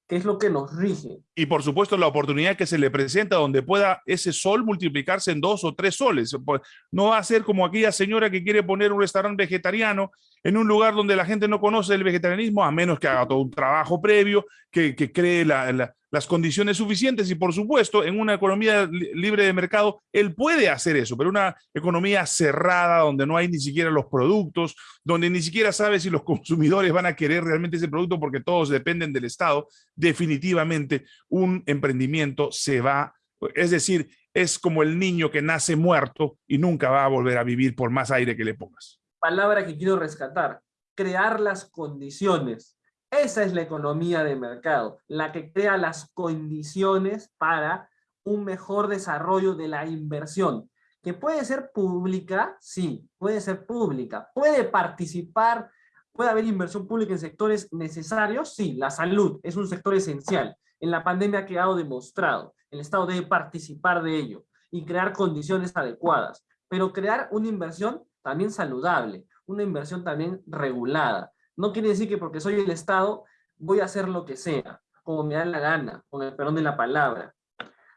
que es lo que nos rige. Y por supuesto la oportunidad que se le presenta donde pueda ese sol multiplicarse en dos o tres soles. Pues, no va a ser como aquella señora que quiere poner un restaurante vegetariano en un lugar donde la gente no conoce el vegetarianismo, a menos que haga todo un trabajo previo, que, cree la, las condiciones suficientes y por supuesto en una economía libre de mercado él puede hacer eso, pero una economía cerrada donde no hay ni siquiera los productos, donde ni siquiera sabe si los consumidores van a querer realmente ese producto porque todos dependen del Estado, definitivamente un emprendimiento se va, es decir, es como el niño que nace muerto y nunca va a volver a vivir por más aire que le pongas. Palabra que quiero rescatar, crear las condiciones esa es la economía de mercado, la que crea las condiciones para un mejor desarrollo de la inversión, que puede ser pública, sí, puede ser pública, puede participar, puede haber inversión pública en sectores necesarios, sí, la salud es un sector esencial, en la pandemia ha quedado demostrado, el Estado debe participar de ello y crear condiciones adecuadas, pero crear una inversión también saludable, una inversión también regulada, no quiere decir que porque soy el Estado voy a hacer lo que sea, como me da la gana, con el perdón de la palabra.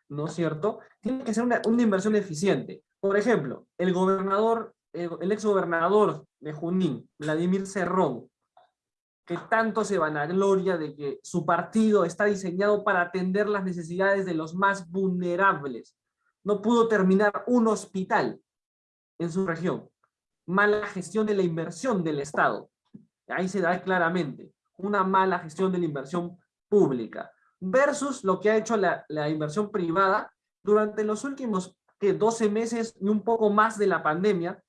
¿No es cierto? Tiene que ser una, inversión eficiente. Por ejemplo, el gobernador, el, ex gobernador de Junín, Vladimir Cerrón, que tanto se vanagloria de que su partido está diseñado para atender las necesidades de los más vulnerables. No pudo terminar un hospital en su región. Mala gestión de la inversión del Estado. Ahí se da claramente una mala gestión de la inversión pública versus lo que ha hecho la, inversión privada durante los últimos 12 meses y un poco más de la pandemia,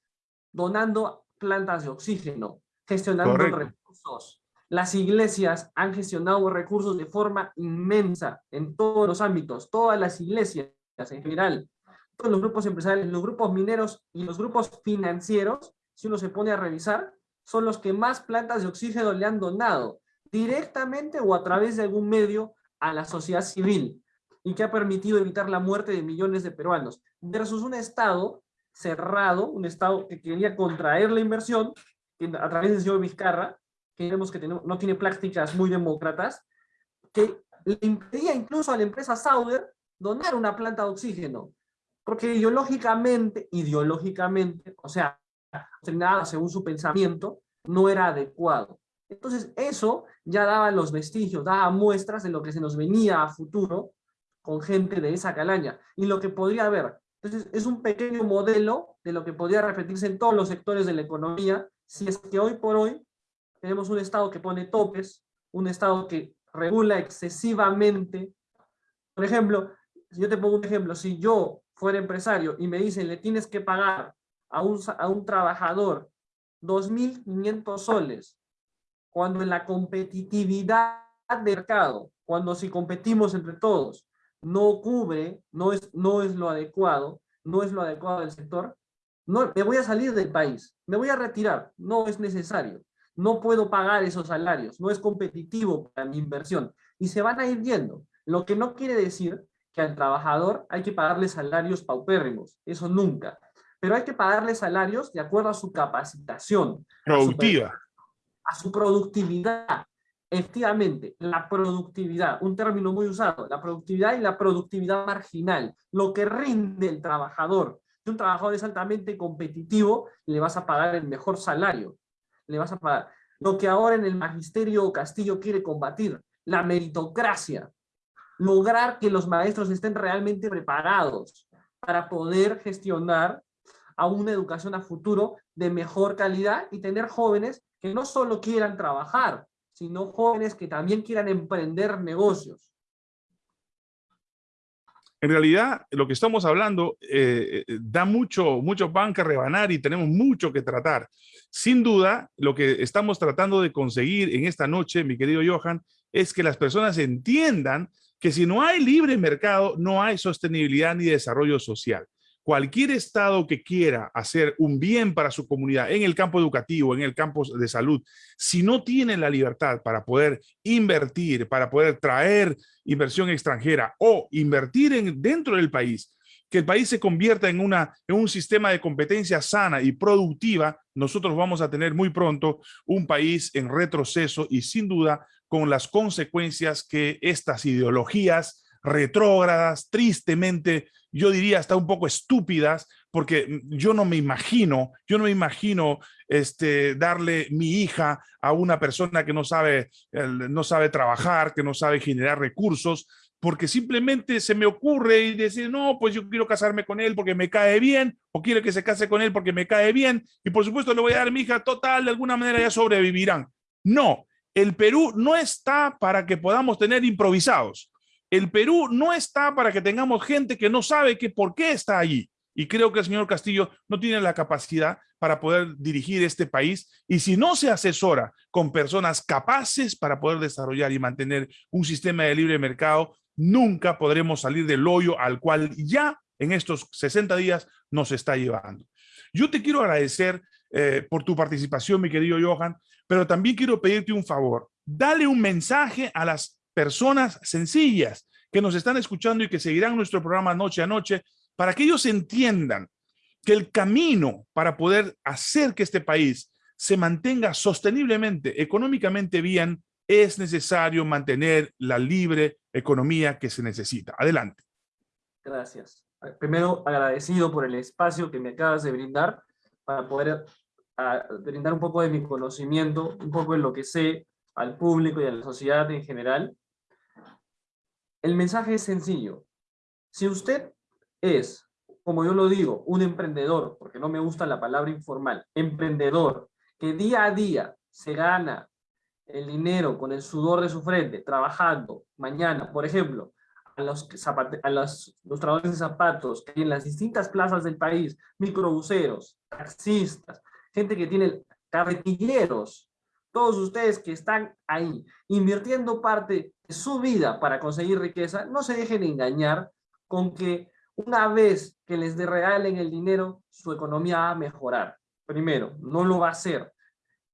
donando plantas de oxígeno, gestionando recursos. Las iglesias han gestionado recursos de forma inmensa en todos los ámbitos, todas las iglesias en general, todos los grupos empresariales, los grupos mineros y los grupos financieros, si uno se pone a revisar, son los que más plantas de oxígeno le han donado, directamente o a través de algún medio a la sociedad civil, y que ha permitido evitar la muerte de millones de peruanos, versus un Estado cerrado, un Estado que quería contraer la inversión, a través del señor Vizcarra, que vemos que no tiene prácticas muy demócratas, que le impedía incluso a la empresa Sauder donar una planta de oxígeno, porque ideológicamente, ideológicamente, o sea, nada según su pensamiento, no era adecuado. Entonces eso ya daba los vestigios, daba muestras de lo que se nos venía a futuro con gente de esa calaña y lo que podría haber. Entonces es un pequeño modelo de lo que podría repetirse en todos los sectores de la economía si es que hoy por hoy tenemos un Estado que pone topes, un Estado que regula excesivamente. Por ejemplo, yo te pongo un ejemplo, si yo fuera empresario y me dicen le tienes que pagar a un, a un trabajador 2.500 soles, cuando en la competitividad de mercado, cuando si competimos entre todos, no cubre, no es, no es lo adecuado, no es lo adecuado del sector, no, me voy a salir del país, me voy a retirar, no es necesario, no puedo pagar esos salarios, no es competitivo para mi inversión, y se van a ir yendo, lo que no quiere decir que al trabajador hay que pagarle salarios paupérrimos, eso nunca, pero hay que pagarle salarios de acuerdo a su capacitación. Productiva. A su, productividad. Efectivamente, la productividad, un término muy usado, la productividad y la productividad marginal, lo que rinde el trabajador. Si un trabajador es altamente competitivo, le vas a pagar el mejor salario. Le vas a pagar. Lo que ahora en el magisterio Castillo quiere combatir, la meritocracia. Lograr que los maestros estén realmente preparados para poder gestionar a una educación a futuro de mejor calidad y tener jóvenes que no solo quieran trabajar, sino jóvenes que también quieran emprender negocios. En realidad, lo que estamos hablando eh, eh, da mucho, mucho pan que rebanar y tenemos mucho que tratar. Sin duda, lo que estamos tratando de conseguir en esta noche, mi querido Johan, es que las personas entiendan que si no hay libre mercado, no hay sostenibilidad ni desarrollo social cualquier Estado que quiera hacer un bien para su comunidad en el campo educativo, en el campo de salud, si no tiene la libertad para poder invertir, para poder traer inversión extranjera o invertir en, dentro del país, que el país se convierta en, una, en un sistema de competencia sana y productiva, nosotros vamos a tener muy pronto un país en retroceso y sin duda con las consecuencias que estas ideologías retrógradas, tristemente, yo diría hasta un poco estúpidas, porque yo no me imagino, yo no me imagino este, darle mi hija a una persona que no sabe, no sabe trabajar, que no sabe generar recursos, porque simplemente se me ocurre y decir, no, pues yo quiero casarme con él porque me cae bien, o quiero que se case con él porque me cae bien, y por supuesto le voy a dar mi hija, total, de alguna manera ya sobrevivirán. No, el Perú no está para que podamos tener improvisados. El Perú no está para que tengamos gente que no sabe que por qué está allí. Y creo que el señor Castillo no tiene la capacidad para poder dirigir este país. Y si no se asesora con personas capaces para poder desarrollar y mantener un sistema de libre mercado, nunca podremos salir del hoyo al cual ya en estos 60 días nos está llevando. Yo te quiero agradecer eh, por tu participación, mi querido Johan, pero también quiero pedirte un favor. Dale un mensaje a las personas sencillas que nos están escuchando y que seguirán nuestro programa noche a noche para que ellos entiendan que el camino para poder hacer que este país se mantenga sosteniblemente, económicamente bien, es necesario mantener la libre economía que se necesita. Adelante. Gracias. Primero, agradecido por el espacio que me acabas de brindar para poder brindar un poco de mi conocimiento, un poco de lo que sé al público y a la sociedad en general. El mensaje es sencillo. Si usted es, como yo lo digo, un emprendedor, porque no me gusta la palabra informal, emprendedor, que día a día se gana el dinero con el sudor de su frente, trabajando, mañana, por ejemplo, a los, a los, trabajadores de zapatos que en las distintas plazas del país, microbuseros, taxistas, gente que tiene carretilleros, todos ustedes que están ahí invirtiendo parte su vida para conseguir riqueza, no se dejen engañar con que una vez que les regalen el dinero, su economía va a mejorar. Primero, no lo va a hacer.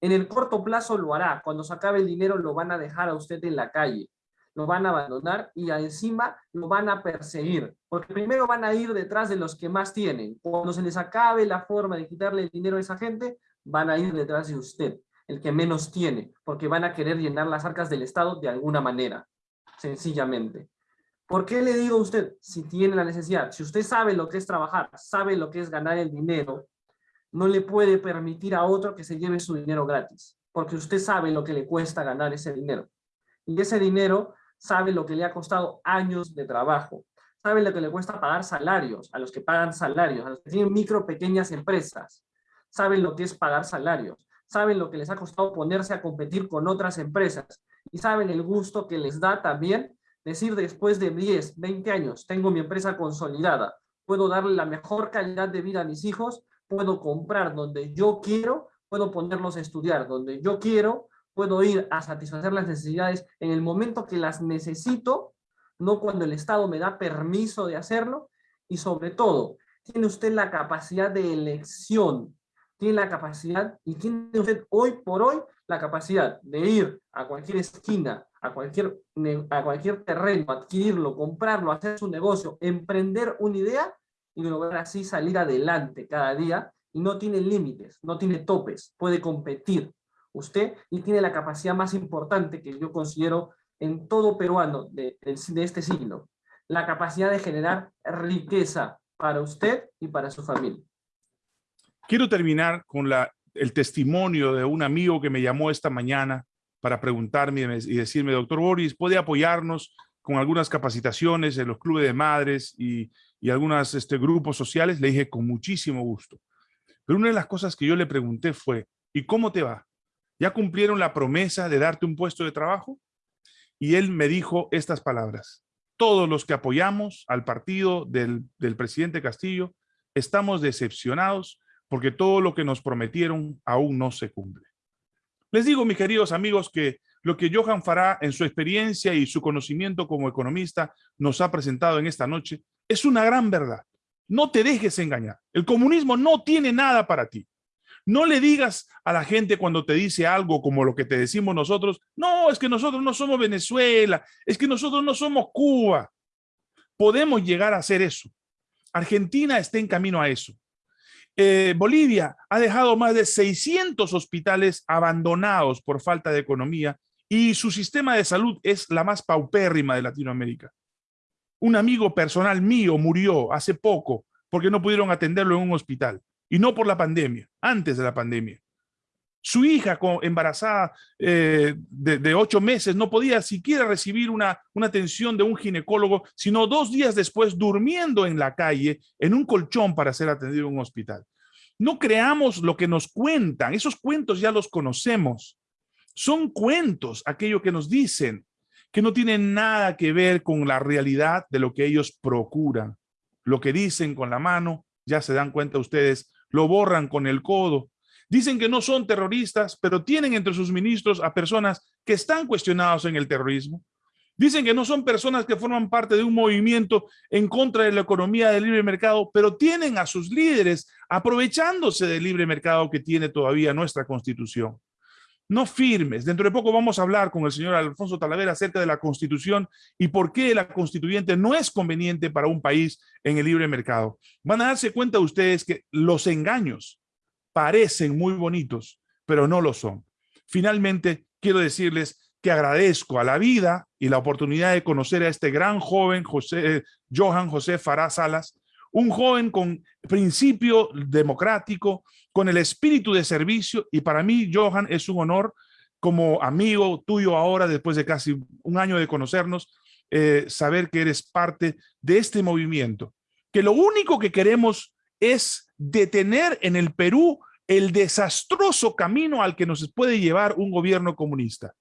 En el corto plazo lo hará. Cuando se acabe el dinero lo van a dejar a usted en la calle. Lo van a abandonar y encima lo van a perseguir. Porque primero van a ir detrás de los que más tienen. Cuando se les acabe la forma de quitarle el dinero a esa gente, van a ir detrás de usted, el que menos tiene. Porque van a querer llenar las arcas del Estado de alguna manera. Sencillamente. ¿Por qué le digo a usted, si tiene la necesidad, si usted sabe lo que es trabajar, sabe lo que es ganar el dinero, no le puede permitir a otro que se lleve su dinero gratis, porque usted sabe lo que le cuesta ganar ese dinero. Y ese dinero sabe lo que le ha costado años de trabajo, sabe lo que le cuesta pagar salarios, a los que pagan salarios, a los que tienen micro, pequeñas empresas, saben lo que es pagar salarios, saben lo que les ha costado ponerse a competir con otras empresas y saben el gusto que les da también Decir después de 10, 20 años, tengo mi empresa consolidada, puedo darle la mejor calidad de vida a mis hijos, puedo comprar donde yo quiero, puedo ponerlos a estudiar donde yo quiero, puedo ir a satisfacer las necesidades en el momento que las necesito, no cuando el Estado me da permiso de hacerlo, y sobre todo, tiene usted la capacidad de elección, tiene la capacidad, y tiene usted hoy por hoy la capacidad de ir a cualquier esquina, a cualquier, a cualquier terreno, adquirirlo, comprarlo, hacer su negocio, emprender una idea y lograr así salir adelante cada día y no tiene límites, no tiene topes, puede competir usted y tiene la capacidad más importante que yo considero en todo peruano de, de este siglo, la capacidad de generar riqueza para usted y para su familia. Quiero terminar con la, el testimonio de un amigo que me llamó esta mañana para preguntarme y decirme, doctor Boris, ¿puede apoyarnos con algunas capacitaciones en los clubes de madres y, y algunos este, grupos sociales? Le dije, con muchísimo gusto. Pero una de las cosas que yo le pregunté fue, ¿y cómo te va? ¿Ya cumplieron la promesa de darte un puesto de trabajo? Y él me dijo estas palabras. Todos los que apoyamos al partido del, del presidente Castillo estamos decepcionados porque todo lo que nos prometieron aún no se cumple. Les digo, mis queridos amigos, que lo que Johan Fará en su experiencia y su conocimiento como economista nos ha presentado en esta noche es una gran verdad. No te dejes engañar. El comunismo no tiene nada para ti. No le digas a la gente cuando te dice algo como lo que te decimos nosotros, no, es que nosotros no somos Venezuela, es que nosotros no somos Cuba. Podemos llegar a hacer eso. Argentina está en camino a eso. Eh, Bolivia ha dejado más de 600 hospitales abandonados por falta de economía y su sistema de salud es la más paupérrima de Latinoamérica. Un amigo personal mío murió hace poco porque no pudieron atenderlo en un hospital y no por la pandemia, antes de la pandemia. Su hija embarazada eh, de, ocho meses no podía siquiera recibir una, una atención de un ginecólogo, sino dos días después durmiendo en la calle en un colchón para ser atendido en un hospital. No creamos lo que nos cuentan, esos cuentos ya los conocemos. Son cuentos, aquello que nos dicen, que no tienen nada que ver con la realidad de lo que ellos procuran. Lo que dicen con la mano, ya se dan cuenta ustedes, lo borran con el codo. Dicen que no son terroristas, pero tienen entre sus ministros a personas que están cuestionados en el terrorismo. Dicen que no son personas que forman parte de un movimiento en contra de la economía del libre mercado, pero tienen a sus líderes aprovechándose del libre mercado que tiene todavía nuestra constitución. No firmes. Dentro de poco vamos a hablar con el señor Alfonso Talavera acerca de la constitución y por qué la constituyente no es conveniente para un país en el libre mercado. Van a darse cuenta ustedes que los engaños parecen muy bonitos, pero no lo son. Finalmente, quiero decirles que agradezco a la vida y la oportunidad de conocer a este gran joven, José, eh, Johan José Fará Salas, un joven con principio democrático, con el espíritu de servicio, y para mí, Johan, es un honor como amigo tuyo ahora, después de casi un año de conocernos, eh, saber que eres parte de este movimiento, que lo único que queremos es detener en el Perú el desastroso camino al que nos puede llevar un gobierno comunista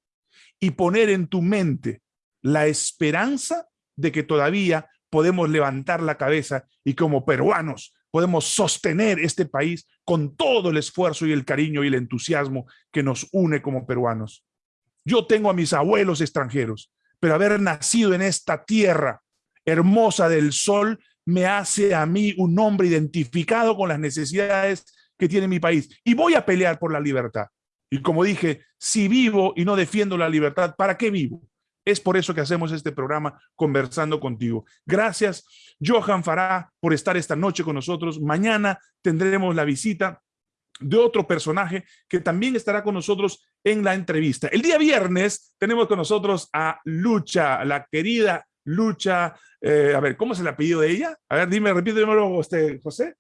y poner en tu mente la esperanza de que todavía podemos levantar la cabeza y como peruanos podemos sostener este país con todo el esfuerzo y el cariño y el entusiasmo que nos une como peruanos. Yo tengo a mis abuelos extranjeros, pero haber nacido en esta tierra hermosa del sol me hace a mí un hombre identificado con las necesidades que tiene mi país y voy a pelear por la libertad. Y como dije, si vivo y no defiendo la libertad, ¿para qué vivo? Es por eso que hacemos este programa conversando contigo. Gracias, Johan Fará, por estar esta noche con nosotros. Mañana tendremos la visita de otro personaje que también estará con nosotros en la entrevista. El día viernes tenemos con nosotros a Lucha, la querida Lucha, eh, a ver, ¿cómo es el apellido de ella? A ver, dime, repítemelo usted, José.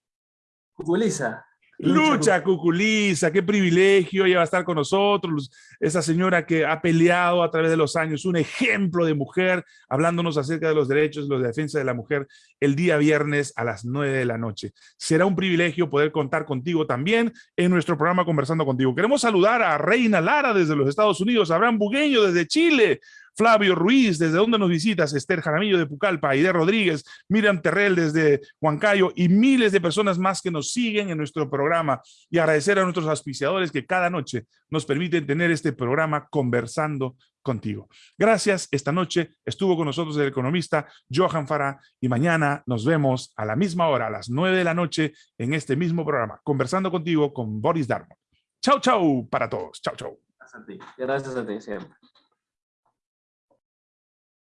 Cuculiza. Lucha Cuculiza, qué privilegio, ella va a estar con nosotros, esa señora que ha peleado a través de los años, un ejemplo de mujer, hablándonos acerca de los derechos, de la defensa de la mujer, el día viernes a las nueve de la noche. Será un privilegio poder contar contigo también en nuestro programa Conversando Contigo. Queremos saludar a Reina Lara desde los Estados Unidos, a Abraham Bugueño desde Chile, Flavio Ruiz, ¿desde dónde nos visitas? Esther Jaramillo de Pucallpa, Aide Rodríguez, Miriam Terrell desde Huancayo y miles de personas más que nos siguen en nuestro programa. Y agradecer a nuestros auspiciadores que cada noche nos permiten tener este programa conversando contigo. Gracias. Esta noche estuvo con nosotros el economista Johan Farah y mañana nos vemos a la misma hora, a las nueve de la noche, en este mismo programa, conversando contigo con Boris Darmon. Chau, chau para todos. Chau, chau. Gracias a ti. Gracias a ti siempre.